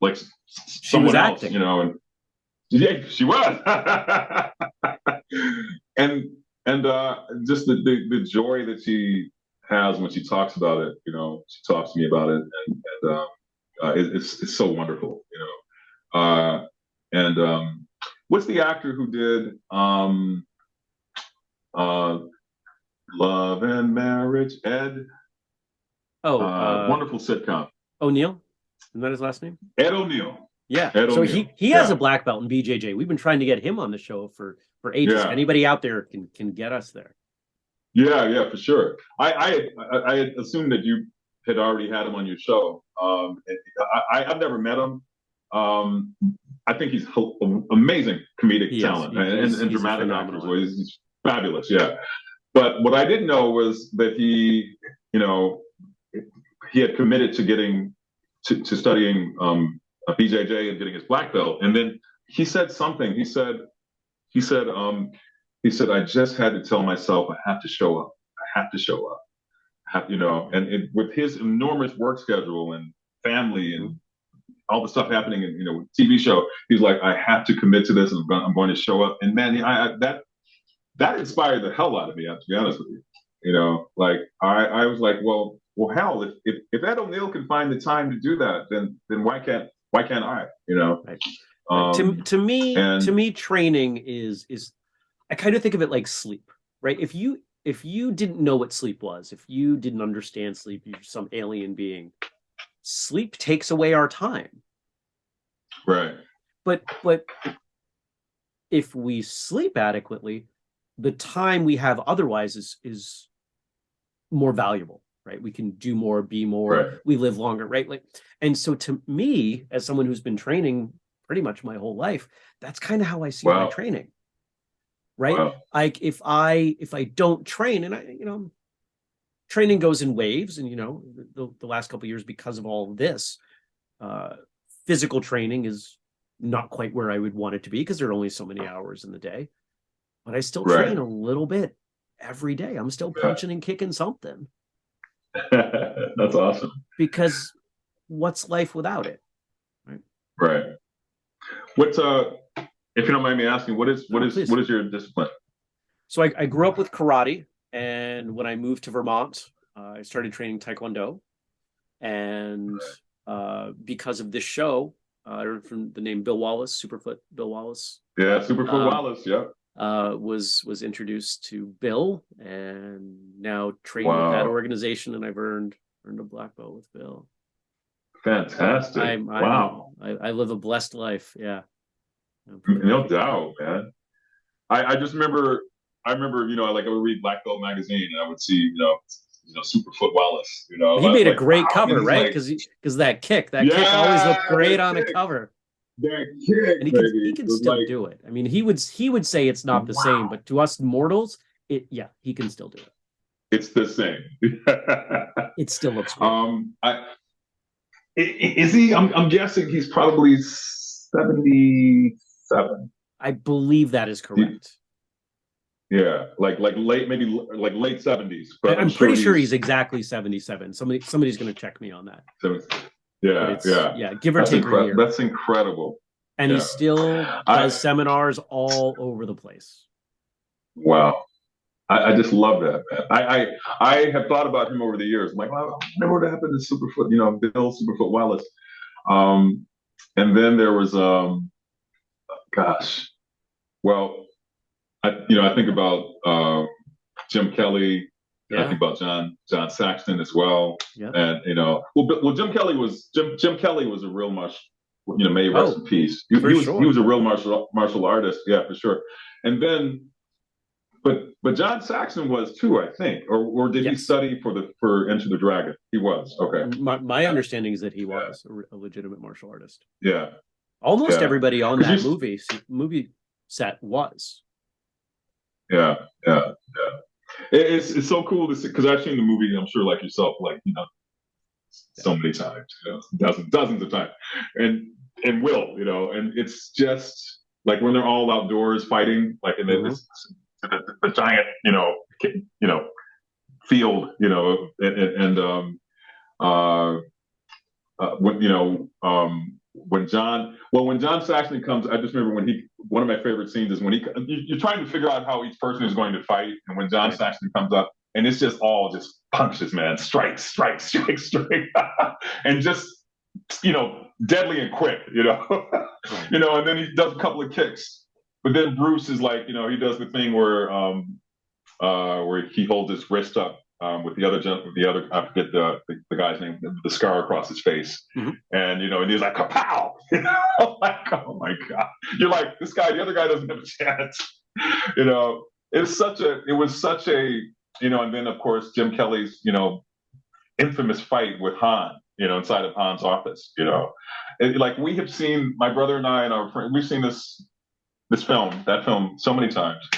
like s- s- She was someone else, you know, and yeah, she was. and and uh, just the, the the joy that she has when she talks about it, you know, she talks to me about it, and, and um, uh, it, it's it's so wonderful, you know. Uh, and um, what's the actor who did um, uh, Love and Marriage? Ed, Oh, uh, uh, wonderful sitcom. O'Neill, isn't that his last name? Ed O'Neill. Yeah. Ed so he he has Yeah. a black belt in BJJ. We've been trying to get him on the show for for ages. Yeah. Anybody out there can can get us there. Yeah, yeah, for sure. I I I, assumed that you had already had him on your show. Um, I, I I've never met him. Um, I think he's amazing comedic He talent He- and, and, and dramatic actor. He's, he's fabulous. Yeah. But what I didn't know was that he, you know, he had committed to getting to, to studying um, a BJJ and getting his black belt. And then he said something. He said, he said, um, he said, I just had to tell myself I have to show up. I have to show up. Have, you know, and it, with his enormous work schedule and family and all the stuff happening in, you know, TV show, he's like, I have to commit to this and I'm going, I'm going to show up. And man, I, I, that, that inspired the hell out of me, to be honest with you. You know, like I, I was like, well, well, hell, if, if, if Ed O'Neill can find the time to do that, then, then why can't, why can't I, you know? Right. Um, to to me and- to me training is is I kind of think of it like sleep, right? If you if you didn't know what sleep was, if you didn't understand sleep, you're some alien being. Sleep takes away our time. right. But but if we sleep adequately, the time we have otherwise is is more valuable, right? We can do more, be more, Right. we live longer, right? Like, and so to me, as someone who's been training pretty much my whole life, that's kind of how I see my training. Right? Wow. Like if I if I don't train and I, you know, training goes in waves, and you know, the, the last couple of years because of all of this, uh physical training is not quite where I would want it to be because there are only so many hours in the day. But I still Right. train a little bit every day. I'm still Yeah. punching and kicking something That's awesome. because what's life without it? Right. Right. What's uh, if you don't mind me asking, what is what Oh, is please. what is your discipline? So I, I grew up with karate, and when I moved to Vermont, uh, I started training taekwondo. And uh, because of this show, uh, I heard from the name Bill Wallace, Superfoot Bill Wallace, Yeah, Superfoot Um, Wallace. Yeah. uh, was was introduced to Bill, and now train with that organization, and I've earned earned a black belt with Bill. Fantastic! I, I, wow, I, I live a blessed life. Yeah, no doubt, man. I, I just remember, I remember, you know, like I would read Black Belt magazine, and I would see, you know, you know, Superfoot Wallace. You know, he made like, a great wow, cover, right? like- Because because that kick, that kick always looked great on a cover, that kick, and he can baby, he can still like- do it. I mean, he would he would say it's not the same, but to us mortals, it yeah, he can still do it. It's the same. It still looks great. um, I is he? I'm, I'm guessing he's probably seventy-seven. I believe that is correct. Yeah, like like late, maybe like late seventies. I- I'm pretty sure he's exactly 77. Somebody somebody's going to check me on that. seven- Yeah, yeah. yeah, give or That's, take a year. that's incredible. and he yeah. still I- does seminars all over the place. Wow. I, I just love that, man. I, I I have thought about him over the years. I'm like, well, I wonder what happened to Superfoot, you know, Bill Superfoot Wallace. Um, and then there was, um, gosh, well, I you know I think about um, Jim Kelly. Yeah. I think about John John Saxon as well. Yeah. And you know, well, well, Jim Kelly was Jim Jim Kelly was a real much, you know, may rest Oh, in peace. He, for he was sure. he was a real martial martial artist, yeah, for sure. And then, but but John Saxon was too, I think, or or did he study for the for Enter the Dragon? He was okay, My, my understanding is that he was a, a legitimate martial artist. yeah, Almost Yeah. everybody on that movie movie set was. yeah, yeah, yeah. It, it's it's so cool to see because I've seen the movie. I'm sure, like yourself, like you know, so many times, you know, dozens dozens of times, and and will you know, and it's just like when they're all outdoors fighting, like in Mhm. this the, the giant, you know, you know, field, you know, and, and, and um, uh, uh, when you know, um, when John, well, when John Saxon comes, I just remember when he, one of my favorite scenes is when he, you- you're trying to figure out how each person is going to fight, and when John. Saxon comes up, and it's just all just punches, man, strike, strike, strike, strike, and just you know, deadly and quick, you know, you know, and then he does a couple of kicks, but then Bruce is like, you know, he does the thing where, um, uh, where he holds his wrist up um, with the other with the other I forget the, the the guy's name, the, scar across his face, Mhm. and you know, and he's like, kapow, you know, like, oh my god, you're like this guy, the other guy doesn't have a chance, you know, it's such a, it was such a, you know, and then of course Jim Kelly's, you know, infamous fight with Han, you know, inside of Han's office, you know, It- like we have seen my brother and I and our friend, we've seen this this film, that film, so many times,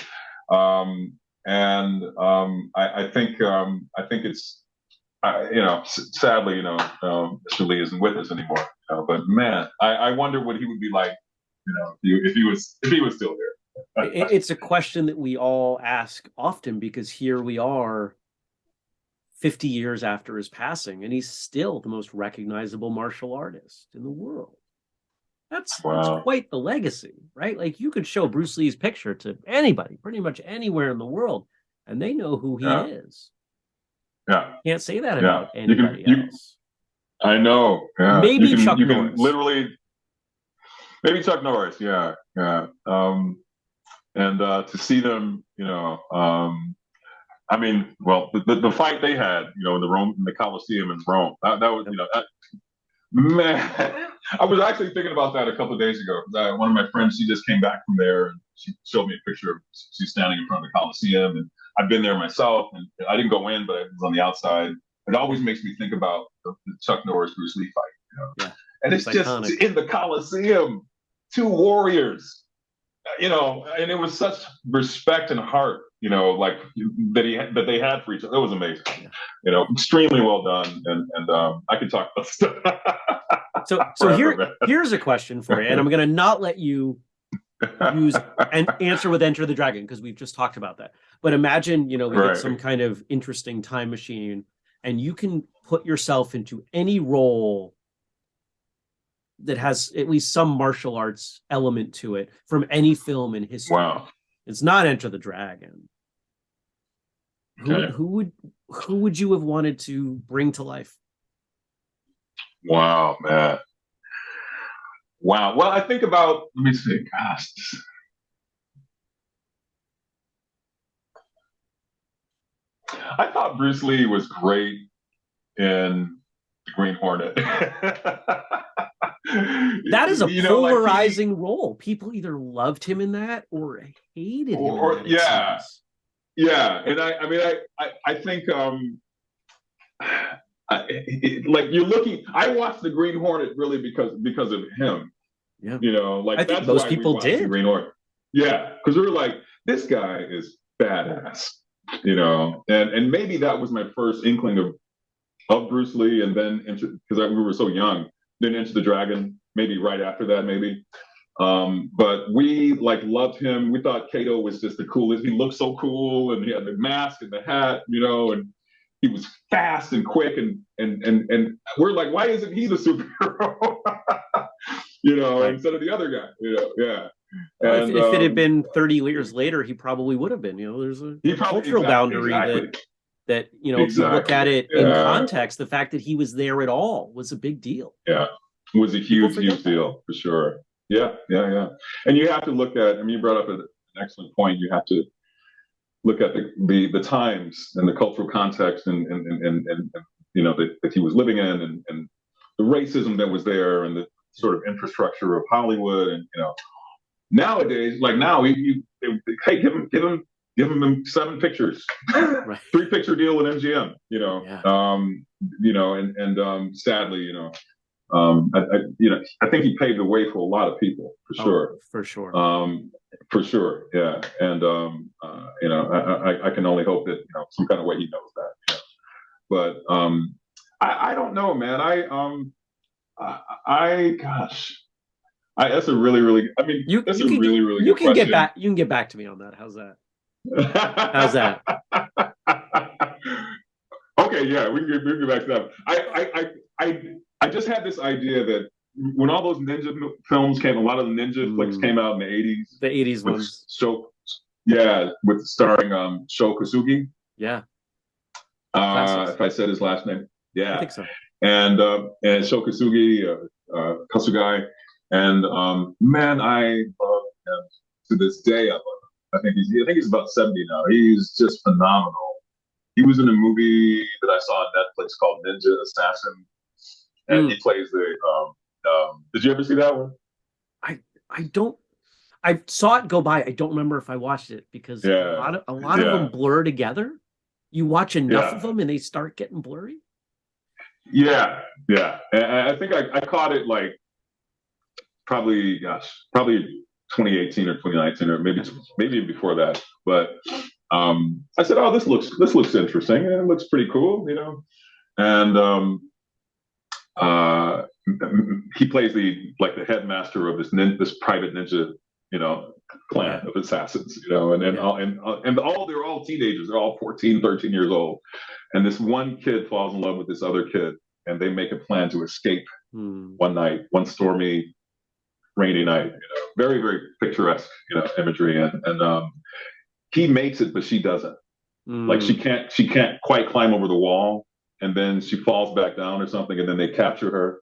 um, and um, I, I think um, I think it's, uh, you know, sadly, you know, um, Mr. Lee isn't with us anymore. You know, but man, I, I wonder what he would be like, you know, if he, if he was if he was still here. It's a question that we all ask often because here we are 50 years after his passing and he's still the most recognizable martial artist in the world that's, Wow. that's quite the legacy right like you could show bruce lee's picture to anybody pretty much anywhere in the world and they know who he Yeah. is Yeah, can't say that Yeah. about You can- anybody you- else I know. Yeah. Maybe you can, Chuck you can Norris. literally, maybe Chuck Norris. Yeah, yeah. Um, and uh, to see them, you know, um, I mean, well, the, the, the fight they had, you know, in the Rome, in the Coliseum in Rome, that, that was, you know, that, man, I was actually thinking about that a couple of days ago. Uh, one of my friends, she just came back from there and she showed me a picture of she's standing in front of the Coliseum, and I've been there myself, and I didn't go in, but I was on the outside. It always makes me think about the, the Chuck Norris Bruce Lee fight, you know. Yeah. And it's, It's just iconic. in the Coliseum, two warriors, you know, and it was such respect and heart, you know, like that he that they had for each other. It was amazing, Yeah. you know, extremely well done, and and um, I could talk about stuff. so so forever, here man. here's a question for you and i'm going to not let you use and answer with enter the dragon because we've just talked about that but imagine you know we Right. get some kind of interesting time machine and you can put yourself into any role that has at least some martial arts element to it from any film in history wow. It's not enter the dragon who, Okay. who would who would you have wanted to bring to life Wow, man. Wow. Well, I think about, let me see, gosh. I thought Bruce Lee was great in the Green Hornet. that is a you know, polarizing like he, role. People either loved him in that or hated him. Or, yeah, yeah. And I, I mean, I, I, I think, um, I, it, like you're looking. I watched the Green Hornet really because because of him. Yeah. You know, like I think most people did. Green Hornet. Yeah, because we were like, this guy is badass. You know, and and maybe that was my first inkling of of Bruce Lee, and then because we were so young, then Enter the Dragon, maybe right after that, maybe. Um, but we like loved him. We thought Kato was just the coolest. He looked so cool, and he had the mask and the hat, you know, and he was fast and quick, and and and and we're like, why isn't he the superhero? you know, instead of the other guy, you know, yeah. And, if, if um, it had um, been 30 years later, he probably would have been. You know, there's a cultural exactly, boundary exactly. that that you know exactly. if you look at it yeah. in context the fact that he was there at all was a big deal. Yeah. It was a huge huge deal for sure. Yeah yeah yeah. And you have to look at i mean you brought up an excellent point. You have to look at the the, the times and the cultural context and and and, and, and you know that, that he was living in and, and the racism that was there and the sort of infrastructure of hollywood and you know nowadays like now we, you, hey give him give him give them seven pictures, right. three picture deal with MGM. You know, yeah. um, you know, and and um, sadly, you know, um, I, I, you know, I think he paved the way for a lot of people for oh, sure. For sure. Um, for sure, yeah, and um, uh, you know, I, I, I, can only hope that you know some kind of way he knows that. You know? But um, I, I don't know, man. I um, I, I gosh, I, that's a really, really. I mean, you, that's you a can, really, really. You can question. get back. You can get back to me on that. How's that? How's that? okay, yeah, we can, get, we can get back to that. I, I, I, I just had this idea that when all those ninja films came, a lot of the ninja mm. flicks came out in the eighties. The eighties ones. Sho, yeah, with starring um Sho Kosugi. Yeah. Uh, if I said his last name, yeah, I think so. And uh, and Sho Kosugi, uh, uh, Kasugai, and um, man, I love him to this day. I love I think he's I think he's about 70 now. He's just phenomenal. He was in a movie that I saw on Netflix called Ninja Assassin, and mm. he plays the. Um, um, did you ever see that one? I I don't. I saw it go by. I don't remember if I watched it because yeah. a lot of a lot yeah. of them blur together. You watch enough yeah. of them and they start getting blurry. Yeah, yeah. And I think I, I caught it like probably, gosh, probably 2018 or 2019 or maybe maybe before that. But um, I said, "Oh, this looks this looks interesting and it looks pretty cool," you know. And um, uh, he plays the like the headmaster of this nin- this private ninja, you know, clan of assassins, you know, and and all, and and all they're all teenagers. They're all 14, 13 years old, and this one kid falls in love with this other kid, and they make a plan to escape hmm. one night, one stormy rainy night. You know, very very picturesque, you know, imagery, and and um, he makes it, but she doesn't. Mm. Like she can't she can't quite climb over the wall, and then she falls back down or something, and then they capture her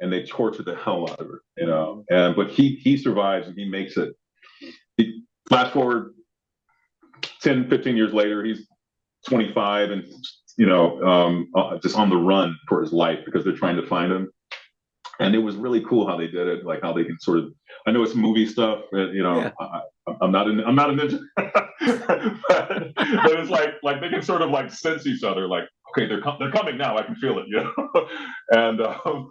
and they torture the hell out of her, you know. And but he he survives and he makes it. He, flash forward 10, 15 years later, he's 25 and you know um, uh, just on the run for his life because they're trying to find him and it was really cool how they did it, like how they can sort of. I know it's movie stuff, but, you know, yeah. I, am not—I'm not a ninja, but, but, it's like like they can sort of like sense each other, like okay, they're com- they're coming now, I can feel it, you know. and um,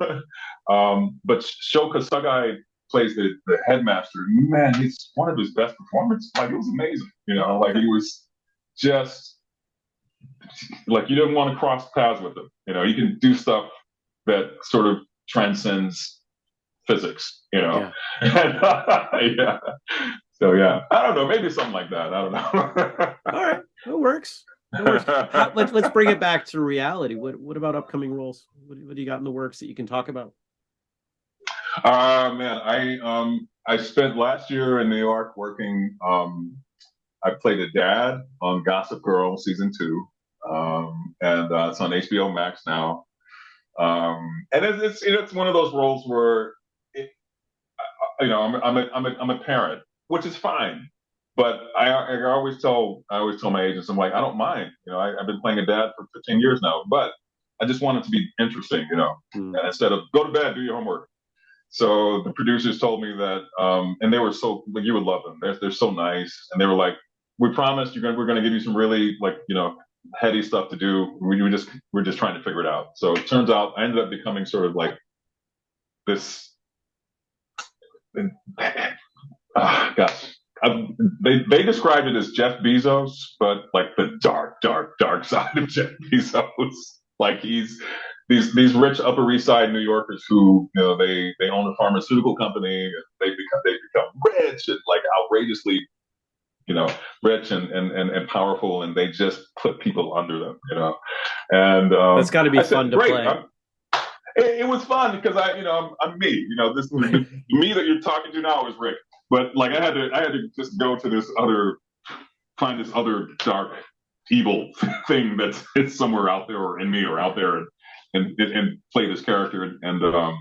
um, but Sho Kosugi plays the the headmaster. Man, it's one of his best performances. Like it was amazing, you know, like he was just like you didn't want to cross paths with him. You know, he can do stuff that sort of transcends physics, you know? Yeah. yeah. So yeah, I don't know, maybe something like that. I don't know. All right, it works. It works. How, let's let's bring it back to reality. What what about upcoming roles? What, what do you got in the works that you can talk about? Uh man, I um I spent last year in New York working. Um, I played a dad on Gossip Girl season two, um, and uh, it's on HBO Max now. Um, and it's, it's, you know, it's one of those roles where, it, you know, I'm, I'm, a, I'm, a, I'm a parent, which is fine. But I, I always tell I always tell my agents I'm like I don't mind you know I, have been playing a dad for 15 years now but I just want it to be interesting, you know, Mm. and instead of go to bed, do your homework. So the producers told me that, um, and they were so like you would love them. They're they're so nice, and they were like, "We promised you're gonna we're gonna give you some really like you know heady stuff to do. We were just we're just trying to figure it out." So it turns out I ended up becoming sort of like this. ah, gosh, um, they they described it as Jeff Bezos, but like the dark, dark, dark side of Jeff Bezos. Like he's these these rich Upper East Side New Yorkers who you know they they own a pharmaceutical company. And they become they become rich and like outrageously, you know, rich and and and, and powerful, and they just put people under them, you know. And um, That's got to be I said, fun to "Great, play. I'm- it, it was fun because I, you know, I'm, I'm me. You know, this me that you're talking to now is Rick. But like, I had to, I had to just go to this other, find this other dark, evil thing that's it's somewhere out there or in me or out there, and and, and play this character and, and um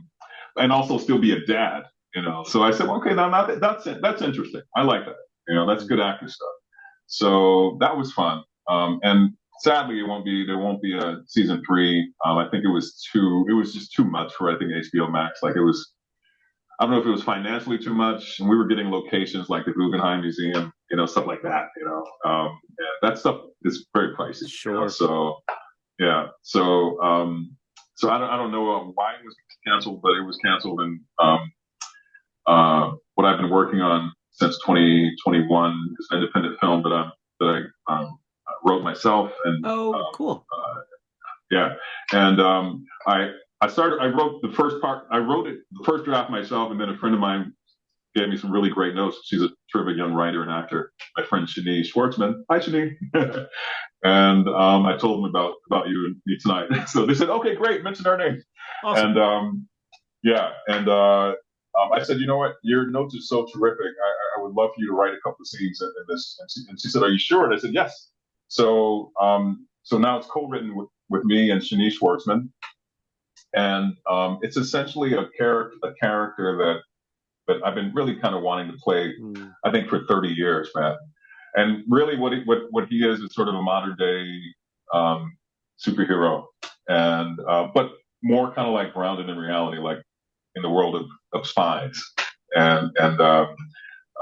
and also still be a dad. You know, so I said, well, okay, now that, that's that's interesting. I like that. You know, that's good actor stuff. So that was fun. Um, and sadly, it won't be there won't be a season three. Um, I think it was too it was just too much for I think HBO Max. Like it was, I don't know if it was financially too much. And we were getting locations like the Guggenheim Museum, you know, stuff like that. You know, um, yeah, that stuff is very pricey. you know, Sure. so yeah, so um, so I don't I don't know uh, why it was canceled, but it was canceled, and um, uh, what I've been working on since 2021 is an independent film that I'm that I um, wrote myself and Oh, um, cool. yeah, and um, I I started. I wrote the first part. I wrote it the first draft myself, and then a friend of mine gave me some really great notes. She's a terrific young writer and actor. My friend Shani Schwartzman. Hi, Shani. and um, I told them about about you and me tonight. so they said, "Okay, great. Mention our name." Awesome. And um, yeah, and uh, um, I said, "You know what? Your notes are so terrific. I, I would love for you to write a couple of scenes in, in this." And she, and she said, "Are you sure?" And I said, "Yes." So um, so now it's co-written with, with me and Shanice Schwartzman, and um, it's essentially a character a character that that I've been really kind of wanting to play. Mm. I think for 30 years, man. And really, what he, what what he is is sort of a modern day um, superhero, and uh, but more kind of like grounded in reality, like in the world of, of spies and and um,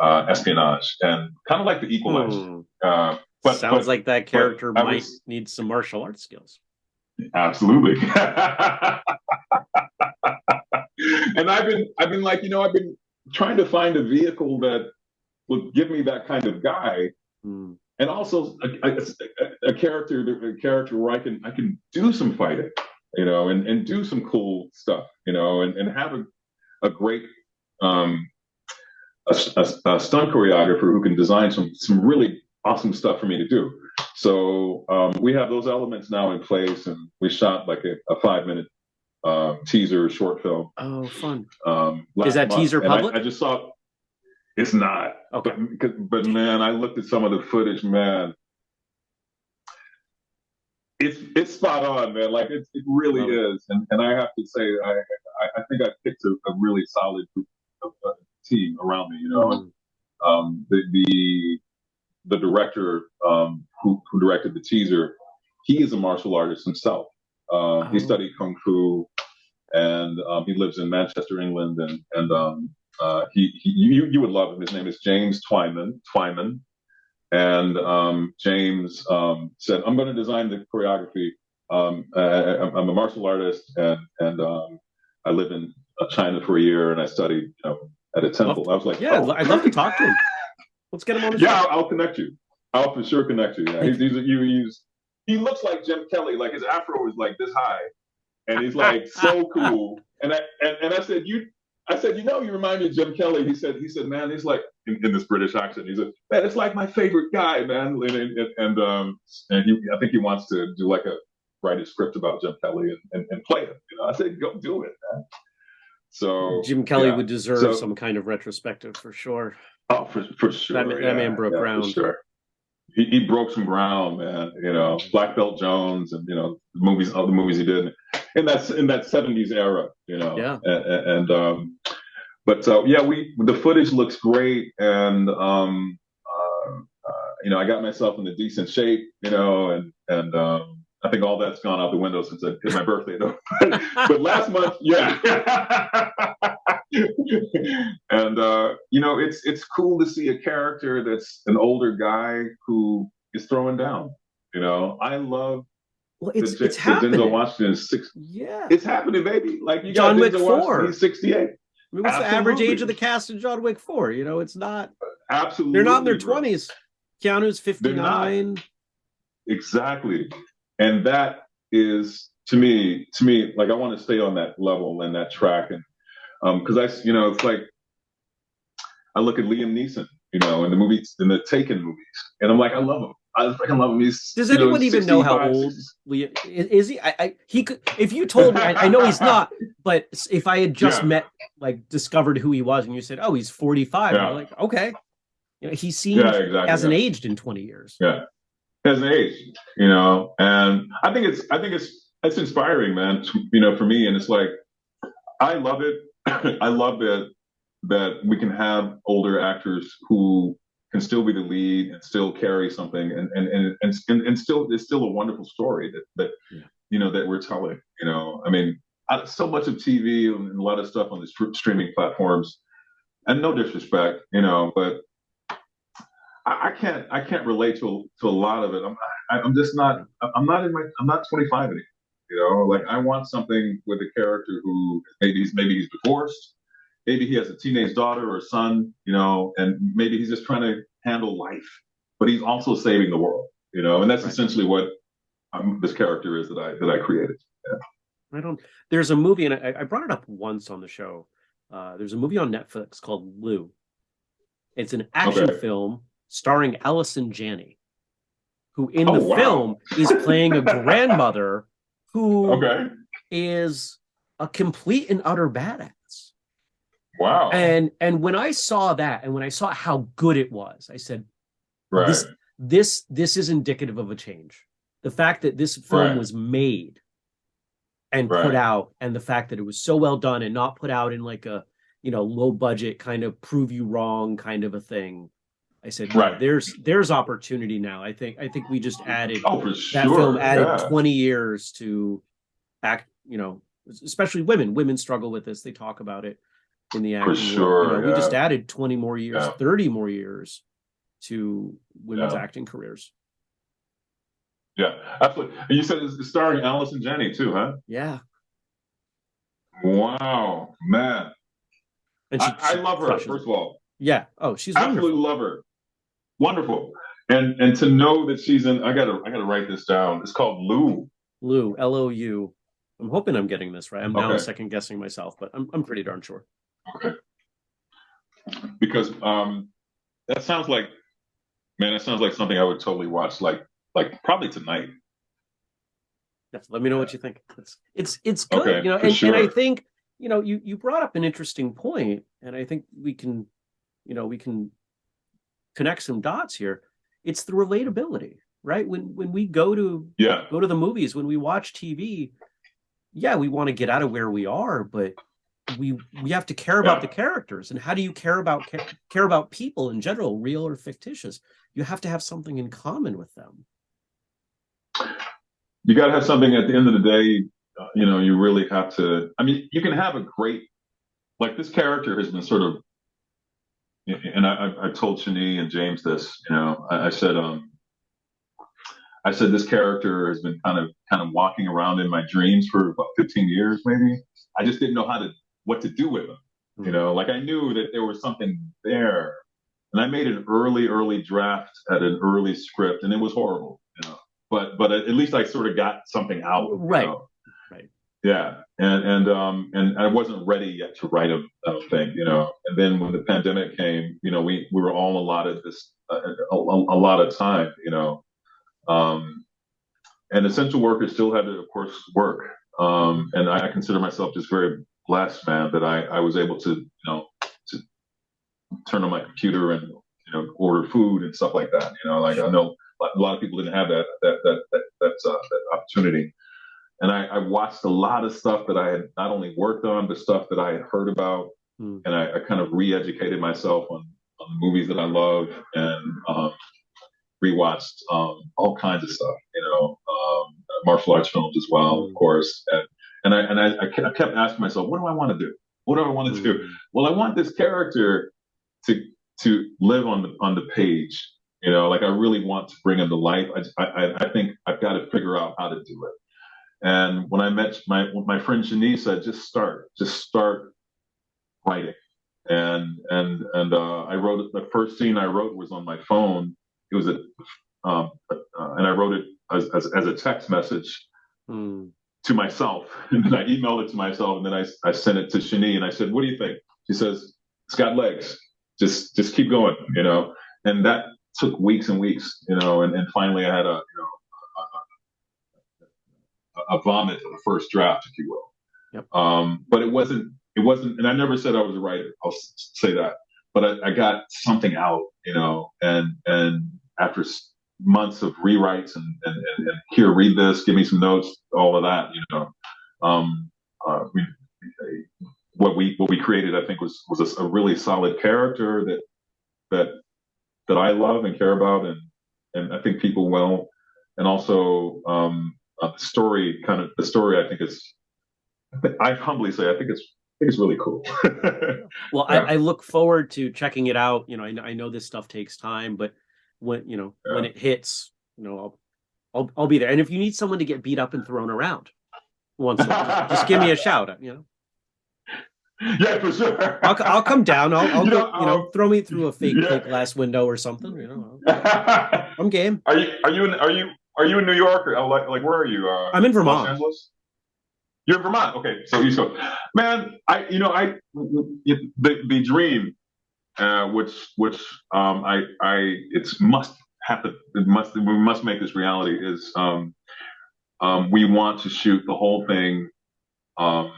uh, espionage, and kind of like the Equalizer. Hmm. Uh, but Sounds but like that character might was- need some martial arts skills. Absolutely. and I've been I've been like, you know, I've been trying to find a vehicle that would give me that kind of guy Hmm. and also a, a, a character a character where I can I can do some fighting, you know, and, and do some cool stuff, you know, and, and have a, a great um a, a- a stunt choreographer who can design some some really awesome stuff for me to do. So um, we have those elements now in place, and we shot like a, a five minute um, teaser short film. Oh, fun. Um, Is that month. teaser And I- public? I, just saw. It's not. Okay. But, but man, I looked at some of the footage, man. It's it's spot on, man. Like it, it really it. is, and and I have to say, I I, I think I picked a, a really solid group of, uh, team around me. You know, Hmm. um, the the the director um, who who directed the teaser, he is a martial artist himself. He Oh. studied kung fu, and um, he lives in Manchester, England, and and um, uh, he, he you you would love him. His name is James Twyman Twyman, and um, James um, said, "I'm going to design the choreography. Um, I, I'm I'm a martial artist, and and um, I live in uh, China for a year, and I studied you know, at a temple." I was like, Yeah, "Oh, I'd love to talk to him. Let's get him on the yeah, show. I'll, I'll connect you. I'll for sure connect you. Yeah, he's, he's, you, he's he looks like Jim Kelly. Like his afro is like this high, and he's like so cool. And I and, and I said, you, I said, you know, you remind me of Jim Kelly. He said, he said, man, he's like in, in this British accent. He said, man, it's like my favorite guy, man. And and, and um and he, I think he wants to do like a write a script about Jim Kelly and, and, and play him. You know, I said, go do it, man. So Jim Kelly yeah. would deserve So- some kind of retrospective for sure. Oh, for for sure. That man- that man broke for ground. sure. He, he broke some ground, man. You know, Black Belt Jones, and you know, the movies, other movies he did in that in that seventies era. You know, Yeah. And, and, and, um, but uh, yeah, we the footage looks great, and um, uh, uh, you know, I got myself in a decent shape. You know, and and um, I think all that's gone out the window since I it's my birthday, though. but last month, yeah. and uh, you know, it's it's cool to see a character that's an older guy who is throwing down. You know, I love. Well, it's the, it's the happening. Denzel Washington is six. Yeah, it's happening, baby. Like you John got Wick four. He's sixty-eight. I mean, what's Absolutely. the average age of the cast in John Wick four? You know, it's not. Absolutely, they're not in their twenties. Keanu's fifty-nine. Exactly, and that is to me, to me, like I want to stay on that level and that track, and because um, I, you know, it's like I look at Liam Neeson, you know, in the movies, in the Taken movies, and I'm like, I love him. I freaking love him. He's, Does anyone know, even know how old Liam is, is he? I, I, he could. If you told me, I, I, know he's not. But if I had just yeah. met, like, discovered who he was, and you said, "Oh, he's 45," yeah. I'm like, okay, you know, he seems yeah, exactly, hasn't aged in 20 years. Yeah, hasn't aged. You know, and I think it's, I think it's, it's inspiring, man. You know, for me, and it's like, I love it. I love that that we can have older actors who can still be the lead and still carry something and and and and, and, still it's still a wonderful story that that yeah. you know that we're telling you know i mean I, so much of tv and a lot of stuff on the streaming platforms and no disrespect you know but I, I, can't i can't relate to to a lot of it i'm I, am i am just not i'm not in my i'm not 25 anymore you know like i want something with a character who maybe he's maybe he's divorced maybe he has a teenage daughter or son, you know, and maybe he's just trying to handle life, but he's also saving the world, you know, and that's right. essentially what um, this character is that I that I created. Yeah. I don't. There's a movie, and I, I brought it up once on the show. Uh, there's a movie on Netflix called Lou. It's an action okay. film starring Allison Janney, who in oh, the wow. film is playing a grandmother who okay. is a complete and utter badass. Wow. And and when I saw that and when I saw how good it was, I said, right. this this this is indicative of a change. The fact that this film right. was made and right. put out and the fact that it was so well done and not put out in like a you know low budget kind of prove you wrong kind of a thing i said right. there's there's opportunity now i think i think we just added oh, that sure. film added yeah. 20 years to act you know especially women women struggle with this they talk about it in the acting. For sure, you know, yeah. We just added 20 more years, yeah. 30 more years to women's acting careers. Yeah, absolutely. And you said it's starring Allison Janney too, huh? Yeah. Wow, man. And she, I, I love her, first of all. Yeah. Oh, she's absolutely wonderful. love her. Wonderful. And and to know that she's in I gotta I gotta write this down. It's called Lou. Lou, L O U. I'm hoping I'm getting this right. I'm now okay. second guessing myself, but I'm I'm pretty darn sure. Okay. Because um, that sounds like, man, that sounds like something I would totally watch, like like probably tonight. Yes, let me know what you think. It's it's it's good, okay, you know, and, sure. and I think you know you you brought up an interesting point, and I think we can, you know, we can connect some dots here. It's the relatability, right? When when we go to yeah go to the movies, when we watch TV, yeah, we want to get out of where we are, but we we have to care about yeah. the characters and how do you care about care about people in general real or fictitious you have to have something in common with them you got to have something at the end of the day uh, you know you really have to i mean you can have a great like this character has been sort of and i i told shani and james this you know I, I said um I said this character has been kind of kind of walking around in my dreams for about 15 years, maybe. I just didn't know how to what to do with them. You know, like I knew that there was something there. And I made an early, early draft at an early script, and it was horrible, you know. But but at least I sort of got something out. Right. Know? Yeah. And and um and I wasn't ready yet to write a, a thing, you know. And then when the pandemic came, you know, we we were all allotted this uh, a, a, lot of time, you know. Um, and essential workers still had to, of course, work. Um, and I, I consider myself just very blessed, man, that I, I was able to, you know, to turn on my computer and, you know, order food and stuff like that. You know, like I know a lot of people didn't have that, that, that, that, that, uh, that opportunity. And I, I, watched a lot of stuff that I had not only worked on, but stuff that I had heard about. Mm. And I, I, kind of re-educated myself on, on the movies that I love and um, rewatched um, all kinds of stuff. You know, um, martial arts films as well, of mm. course. And and I and I, I kept asking myself, what do I want to do? What do I want to do? Mm. Well, I want this character to to live on the on the page. You know, like I really want to bring him to life. I I, I think I've got to figure out how to do it. And when I met my my friend Shanice said, just start, just start writing. And and and uh, I wrote the first scene I wrote was on my phone. It was a um, uh, and I wrote it as, as, as a text message mm. to myself. And then I emailed it to myself, and then I, I sent it to Shani, and I said, "What do you think?" She says, "It's got legs. Just just keep going," you know. And that took weeks and weeks, you know. And, and finally, I had a you know a, vomit of the first draft, if you will. Yep. Um, but it wasn't it wasn't, and I never said I was a writer. I'll say that. But I, I got something out, you know, and and after months of rewrites and, and, and, and, here, read this, give me some notes, all of that, you know. Um, uh, we, what we what we created, I think, was was a, a, really solid character that that that I love and care about, and and I think people will. And also, um, uh, the story, kind of the story, I think is. I humbly say, I think it's I think it's really cool. well, yeah. I, I, look forward to checking it out. You know, I, I know this stuff takes time, but when you know yeah. when it hits, you know, I'll, I'll I'll be there. And if you need someone to get beat up and thrown around once, just give me a shout. You know. Yeah, for sure. I'll, I'll come down. I'll, I'll you, go, know, you know, throw me through a fake yeah. glass window or something. You know, I'm game. Are you are you in are you are you in New York or like like where are you? Uh, I'm in Vermont. Los Angeles. You're in Vermont. Okay, so East Coast. Man, I you know I the the dream uh, which which um, I I it's must happen. It must we must make this reality. Is um, um, we want to shoot the whole thing, um,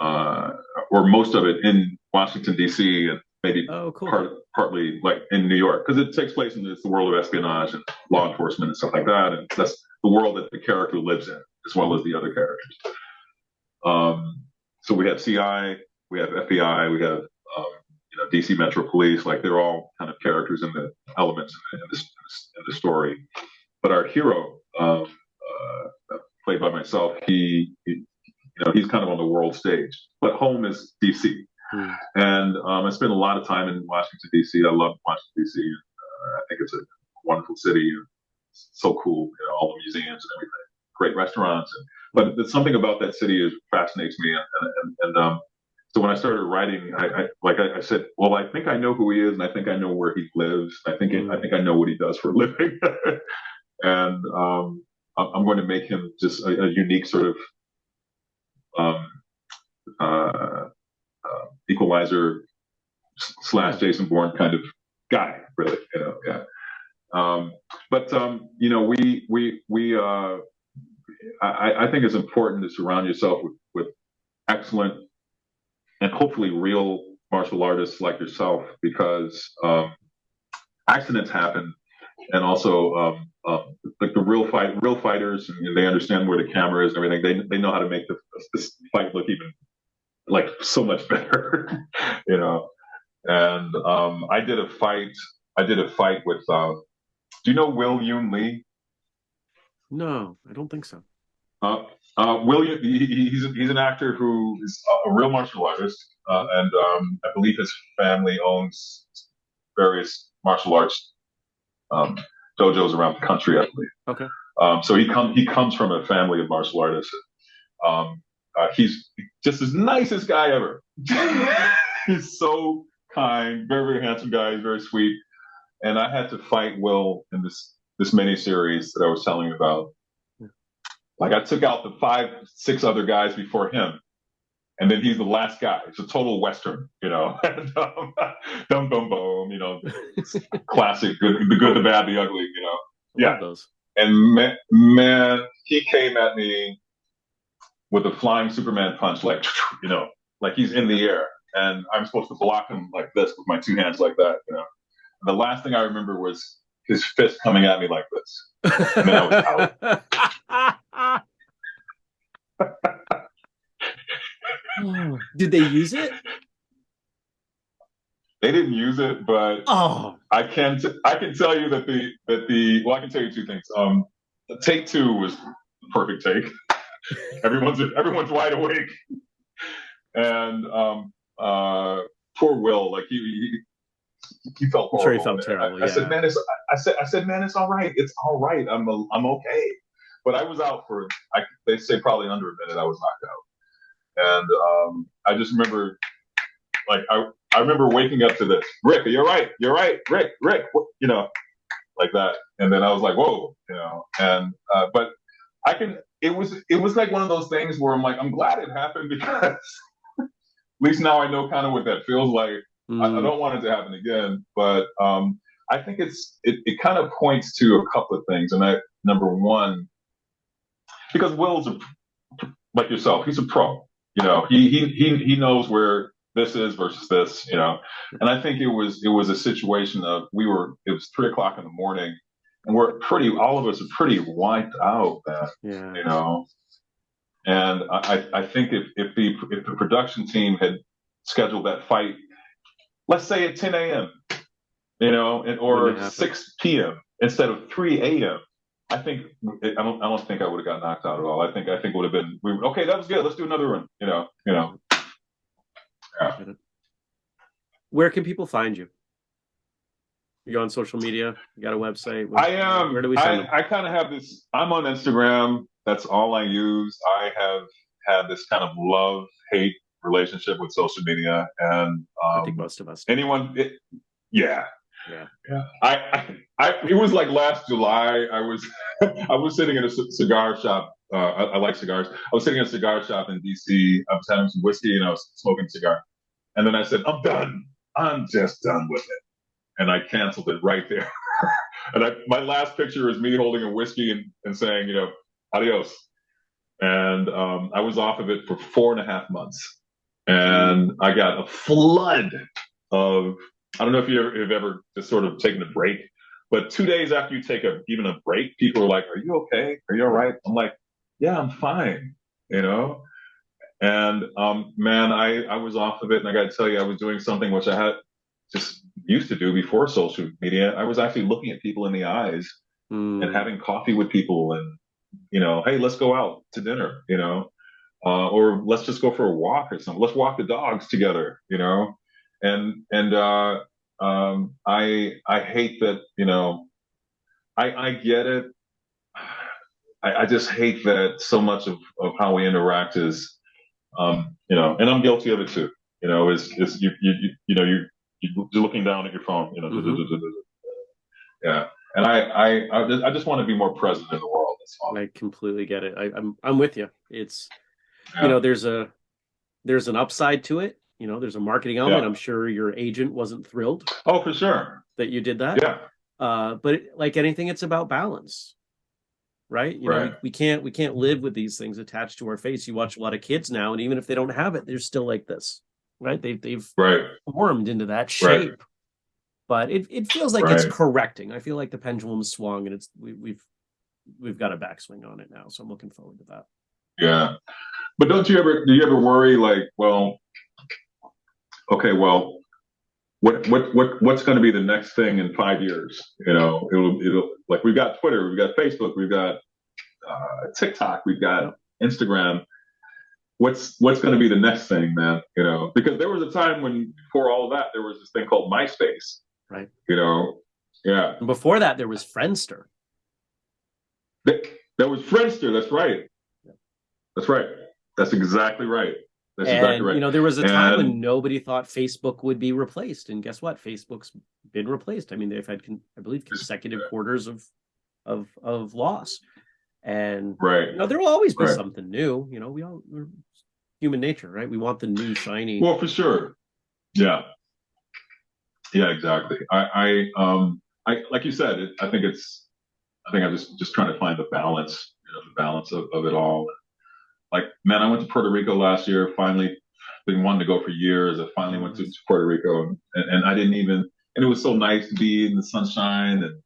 uh, or most of it in Washington D.C. and maybe oh, cool. part, partly like in New York because it takes place in this, the world of espionage and law enforcement and stuff like that, and that's the world that the character lives in as well as the other characters. Um, so we have CI, we have FBI, we have um, you know, DC Metro Police, like they're all kind of characters in the elements in, the, in, in the story. But our hero, um, uh, played by myself, he, he, you know, he's kind of on the world stage. But home is DC, hmm. and um, I spent a lot of time in Washington D.C. I love Washington D.C. Uh, I think it's a wonderful city, so cool, you know, all the museums and everything, great restaurants. And, but something about that city is fascinates me, and, and, and um, so when I started writing, I, I like I, I, said, well, I think I know who he is, and I think I know where he lives. I think I think I know what he does for a living, and um, I'm going to make him just a, a unique sort of um, uh, uh, equalizer slash Jason Bourne kind of guy, really. You know, yeah. Um, but um, you know, we we we uh, I, I think it's important to surround yourself with, with excellent and hopefully real martial artists like yourself because um, accidents happen and also um, um, like the real fight real fighters and they understand where the camera is and everything they, they know how to make the, this fight look even like so much better you know and um, i did a fight i did a fight with um, do you know Will Yun Lee no i don't think so uh, uh, William, he, he's, he's an actor who is a real martial artist, uh, and um, I believe his family owns various martial arts um, dojos around the country. I believe. Okay. Um, so he comes he comes from a family of martial artists. Um, uh, he's just as nicest guy ever. he's so kind, very very handsome guy. He's very sweet. And I had to fight Will in this this mini series that I was telling you about. Like I took out the five, six other guys before him, and then he's the last guy. It's a total western, you know. um, dum dum boom, you know, classic, good, the good, the bad, the ugly, you know. Yeah. Those. And man, man, he came at me with a flying Superman punch, like you know, like he's in the air, and I'm supposed to block him like this with my two hands, like that, you know. The last thing I remember was his fist coming at me like this, and then I was out. Did they use it? They didn't use it, but oh, I can t- I can tell you that the that the well I can tell you two things. Um, take two was the perfect take. everyone's everyone's wide awake, and um, uh, poor Will, like he, he he felt horrible. sure he felt terrible. I, yeah. I said, man, it's I said I said, man, it's all right. It's all right. I'm a, I'm okay. But I was out for I, they say probably under a minute. I was knocked out, and um, I just remember like I I remember waking up to this. Rick, you're right. You're right. Rick, Rick, you know, like that. And then I was like, whoa, you know. And uh, but I can. It was it was like one of those things where I'm like, I'm glad it happened because at least now I know kind of what that feels like. Mm. I, I, don't want it to happen again, but um, I think it's it, it kind of points to a couple of things. And I number one, because Will's a, like yourself, he's a pro. You know, he he he he knows where this is versus this. You know, and I think it was it was a situation of we were it was three o'clock in the morning, we're pretty all of us are pretty wiped out. Then, yeah. you know. And I, I think if, if the if the production team had scheduled that fight let's say at 10 a.m., you know, and, or 6 p.m. instead of 3 a.m. I think I don't. I don't think I would have got knocked out at all. I think. I think would have been. We, okay, that was good. Let's do another one. You know. You know. Yeah. Where can people find you? You go on social media? You got a website? Where, I am. Where do we I, I kind of have this. I'm on Instagram. That's all I use. I have had this kind of love hate relationship with social media, and um, I think most of us. Anyone? It, yeah. Yeah. Yeah. I, I, I, it was like last July. I was, I was sitting in a c- cigar shop. Uh, I, I, like cigars. I was sitting in a cigar shop in DC. I was having some whiskey and I was smoking a cigar. And then I said, I'm done. I'm just done with it. And I canceled it right there. and I, my last picture is me holding a whiskey and, and saying, you know, adios. And um, I was off of it for four and a half months and I got a flood of. I don't know if you have ever just sort of taken a break, but two days after you take a even a break, people are like, "Are you okay? Are you all right?" I'm like, "Yeah, I'm fine," you know. And um, man, I I was off of it, and I got to tell you, I was doing something which I had just used to do before social media. I was actually looking at people in the eyes mm. and having coffee with people, and you know, hey, let's go out to dinner, you know uh, or let's just go for a walk or something. Let's walk the dogs together, you know. And and uh, um, I I hate that, you know. I I get it. I, I just hate that so much of, of how we interact is, um, you know, and I'm guilty of it too. You know, is is you you you, you know you you're looking down at your phone, you know. Mm-hmm. Yeah, and I I I just want to be more present in the world. I completely get it. I, I'm I'm with you. It's yeah. you know there's a there's an upside to it you know there's a marketing element yeah. i'm sure your agent wasn't thrilled oh for sure that you did that yeah uh but like anything it's about balance right you right. know we, we, can't we can't live with these things attached to our face you watch a lot of kids now and even if they don't have it they're still like this right they've they've right. formed into that shape right. but it, it feels like it's correcting i feel like the pendulum swung and it's we, we've we've got a backswing on it now so i'm looking forward to that yeah but don't you ever do you ever worry like, well, okay, well, what what what what's going to be the next thing in five years? You know, it'll it'll like we've got Twitter, we've got Facebook, we've got uh, TikTok, we've got Instagram. What's what's going to be the next thing, man? You know, because there was a time when before all of that, there was this thing called MySpace. Right. You know, yeah. And before that, there was Friendster. That, that was Friendster. That's right. That's right. That's exactly right. That's and, exactly right. You know, there was a time and, when nobody thought Facebook would be replaced, and guess what? Facebook's been replaced. I mean, they've had, I believe, consecutive quarters of of of loss, and right. You know, there will always be right. something new. You know, we all we're human nature, right? We want the new shiny. Well, for sure. Yeah. Yeah, exactly. I, I, um, I, like you said, it, I think it's, I think I'm just just trying to find the balance, you know, the balance of, of it all like, man, I went to Puerto Rico last year. Finally, been wanting to go for years. I finally went to, to Puerto Rico, and, and I didn't even. And it was so nice to be in the sunshine, and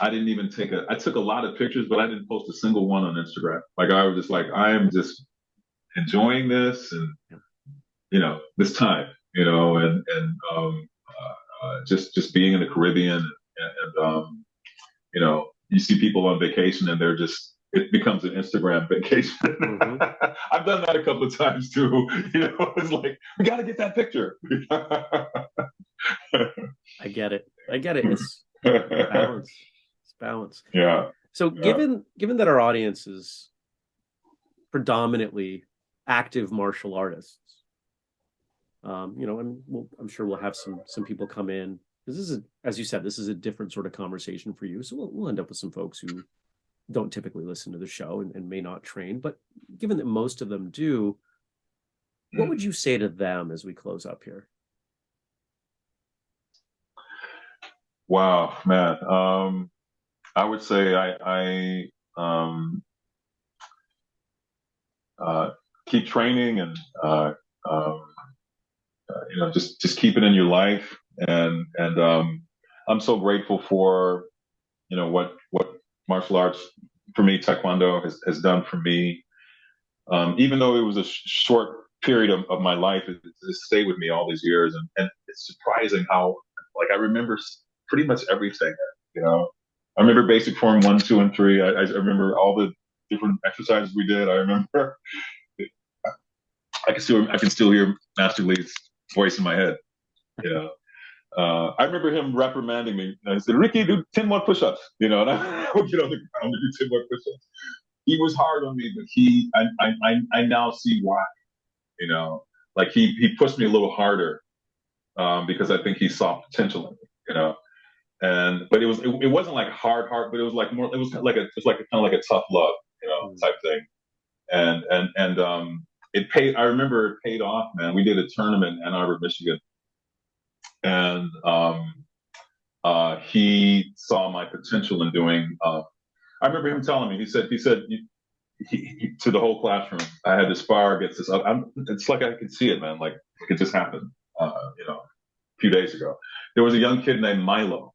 I didn't even take a. I took a lot of pictures, but I didn't post a single one on Instagram. Like I was just like, I am just enjoying this, and you know, this time, you know, and and um, uh, uh, just just being in the Caribbean, and, and um, you know, you see people on vacation and they're just it becomes an Instagram vacation. Mm-hmm. I've done that a couple of times too. You know, it's like we got to get that picture. I get it. I get it. It's balance. Balance. Yeah. So yeah. given given that our audience is predominantly active martial artists, um, you know, and we'll, I'm sure we'll have some some people come in this is, as you said, this is a different sort of conversation for you. So we'll, we'll end up with some folks who don't typically listen to the show and, and may not train. But given that most of them do, what hmm. would you say to them as we close up here? Wow, man. Um, I would say I, I um, uh, keep training and uh, um, uh, you know just just keep it in your life. And and um, I'm so grateful for you know what what martial arts for me taekwondo has, has done for me. Um, even though it was a sh- short period of, of my life it, it, stayed with me all these years. And, and it's surprising how like I remember pretty much everything you know I remember basic form one two and three I, I remember all the different exercises we did I remember I can still I can still hear Master Lee's voice in my head Yeah. uh, I remember him reprimanding me. I said, Ricky, do 10 more push ups, you know, and I would get on the ground and do 10 more push ups. He was hard on me, but he, I, I, I now see why, you know, like he, he pushed me a little harder um, because I think he saw potential in me, you know. And, but it was, it, it wasn't like hard, hard, but it was like more, it was like a, it's like a, kind of like a tough love, you know, mm. type thing. And, and, and, um, it paid, I remember it paid off, man. We did a tournament in Ann Arbor, Michigan and um, uh, he saw my potential in doing. Uh, I remember him telling me. He said, he said he, he, to the whole classroom, I had this spar against this. I'm, it's like I could see it, man. Like it just happened. Uh, you know, a few days ago, there was a young kid named Milo,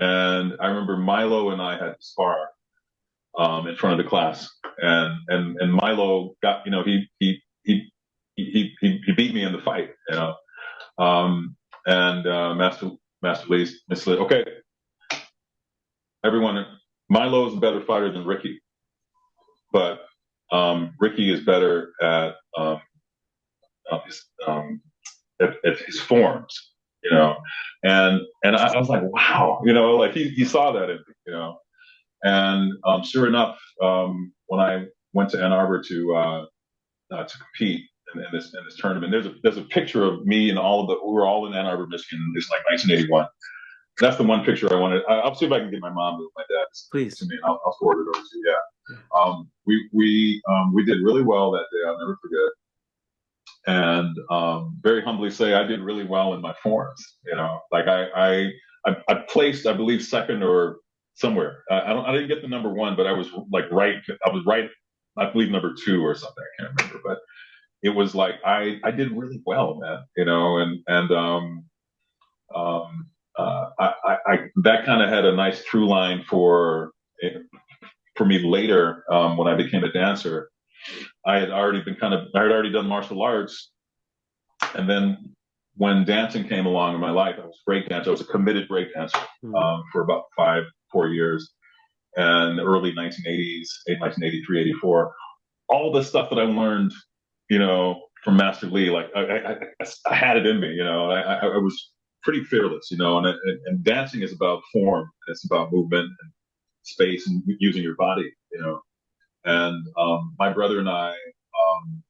and I remember Milo and I had to spar um, in front of the class, and and and Milo got, you know, he he he he he, he beat me in the fight, you know. Um, and uh, Master Master Lee, okay, everyone, Milo is a better fighter than Ricky, but um, Ricky is better at, um, uh, his, um, at, at, his forms, you know, and and I, I, was like, wow, you know, like he, he saw that in me, you know, and um, sure enough, um, when I went to Ann Arbor to uh, uh, to compete, in, in, this in this tournament. There's a there's a picture of me and all of the we were all in Ann Arbor, Michigan. It's like 1981. That's the one picture I wanted. I, will see if I can get my mom and my dad. Please to me. I'll, I'll forward it over to you. Yeah. Um, we we um, we did really well that day. I'll never forget. And um, very humbly say I did really well in my forms. You know, like I I I, placed I believe second or somewhere. I, I don't I didn't get the number one, but I was like right. I was right. I believe number two or something. I can't remember, but it was like I I did really well, man. You know, and and um um uh, I, I, I that kind of had a nice through line for for me later um, when I became a dancer. I had already been kind of I had already done martial arts, and then when dancing came along in my life, I was a break dancer. I was a committed break dancer mm-hmm. um, for about five four years, and early 1980s, 1983, 84. All the stuff that I learned you know, from Master Lee. Like I, I, I, I had it in me, you know, I, I, was pretty fearless, you know, and, and, and dancing is about form. It's about movement and space and using your body, you know. And um, my brother and I um,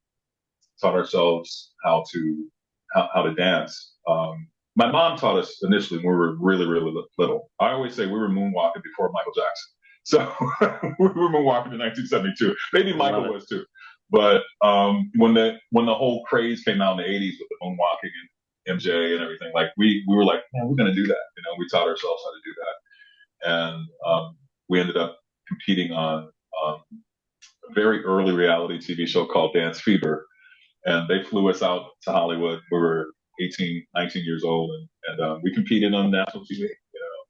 taught ourselves how to how, how to dance. Um, my mom taught us initially when we were really, really little. I always say we were moonwalking before Michael Jackson. So we were moonwalking in 1972. Maybe Michael was too. But um, when the when the whole craze came out in the '80s with the moonwalking and MJ and everything, like we we were like, man, we're gonna do that. You know, we taught ourselves how to do that, and um, we ended up competing on um, very early reality TV show called Dance Fever, and they flew us out to Hollywood. We were 18, 19 years old, and, and um, we competed on national TV.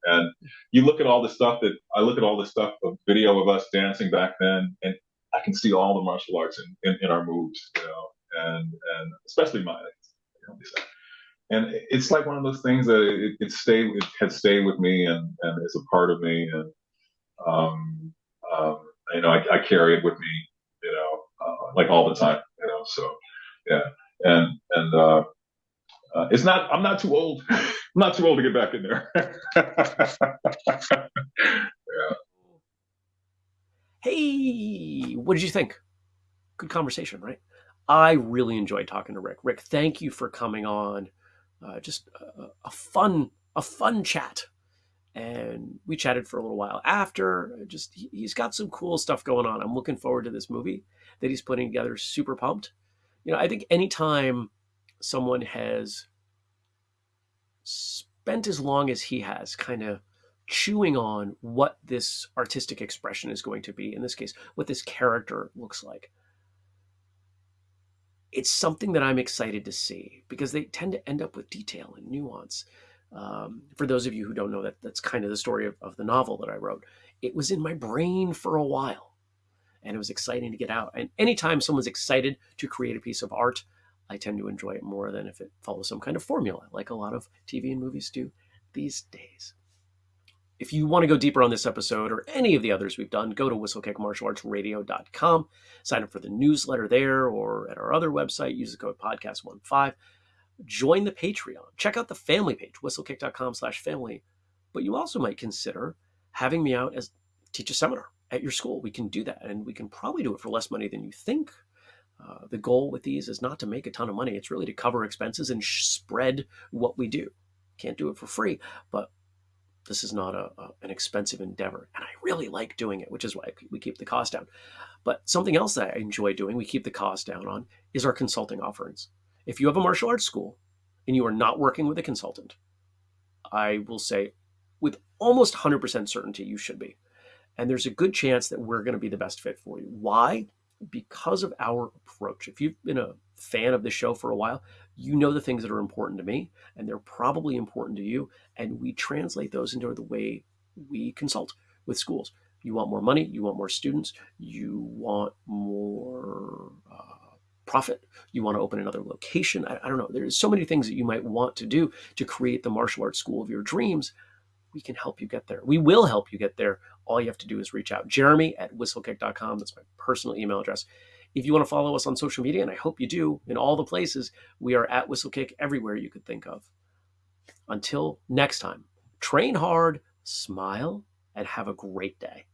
And you look at all the stuff that I look at all the stuff of video of us dancing back then, and I can see all the martial arts in, in, in our moves, you know, and and especially mine. And it's like one of those things that it, it stayed, it had stayed with me and, and is a part of me. And um, um, you know, I, I, carry it with me, you know, uh, like all the time, you know. So, yeah, and and uh, uh, it's not. I'm not too old. I'm not too old to get back in there. yeah. Hey, what did you think? Good conversation, right? I really enjoyed talking to Rick. Rick, thank you for coming on. Uh, just a, a fun, a fun chat and we chatted for a little while after. Uh, just he's got some cool stuff going on. I'm looking forward to this movie that he's putting together. Super pumped. You know, I think anytime someone has spent as long as he has, kind of chewing on what this artistic expression is going to be. In this case, what this character looks like. It's something that I'm excited to see because they tend to end up with detail and nuance um, for those of you who don't know that, that's kind of the story of, of the novel that I wrote. It was in my brain for a while, and it was exciting to get out. And anytime someone's excited to create a piece of art, I tend to enjoy it more than if it follows some kind of formula, like a lot of TV and movies do these days. If you want to go deeper on this episode or any of the others we've done, go to whistlekickmartialartsradio.com, sign up for the newsletter there or at our other website, use the code podcast15 join the Patreon. Check out the family page, whistlekick.com slash family. But you also might consider having me out as teach a seminar at your school. We can do that, and we can probably do it for less money than you think. Uh, the goal with these is not to make a ton of money. It's really to cover expenses and spread what we do. Can't do it for free, but this is not a, a, an expensive endeavor. And I really like doing it, which is why we keep the cost down. But something else that I enjoy doing, we keep the cost down on, is our consulting offerings. If you have a martial arts school and you are not working with a consultant, I will say with almost 100% certainty you should be. And there's a good chance that we're going to be the best fit for you. Why? Because of our approach. If you've been a fan of the show for a while, you know the things that are important to me, and they're probably important to you. And we translate those into the way we consult with schools. You want more money, you want more students, you want more uh, profit. You want to open another location. I, I don't know. There's so many things that you might want to do to create the martial arts school of your dreams. We can help you get there. We will help you get there. All you have to do is reach out. Jeremy at whistlekick.com. That's my personal email address. If you want to follow us on social media, and I hope you do, in all the places, we are at Whistlekick everywhere you could think of. Until next time, train hard, smile, and have a great day.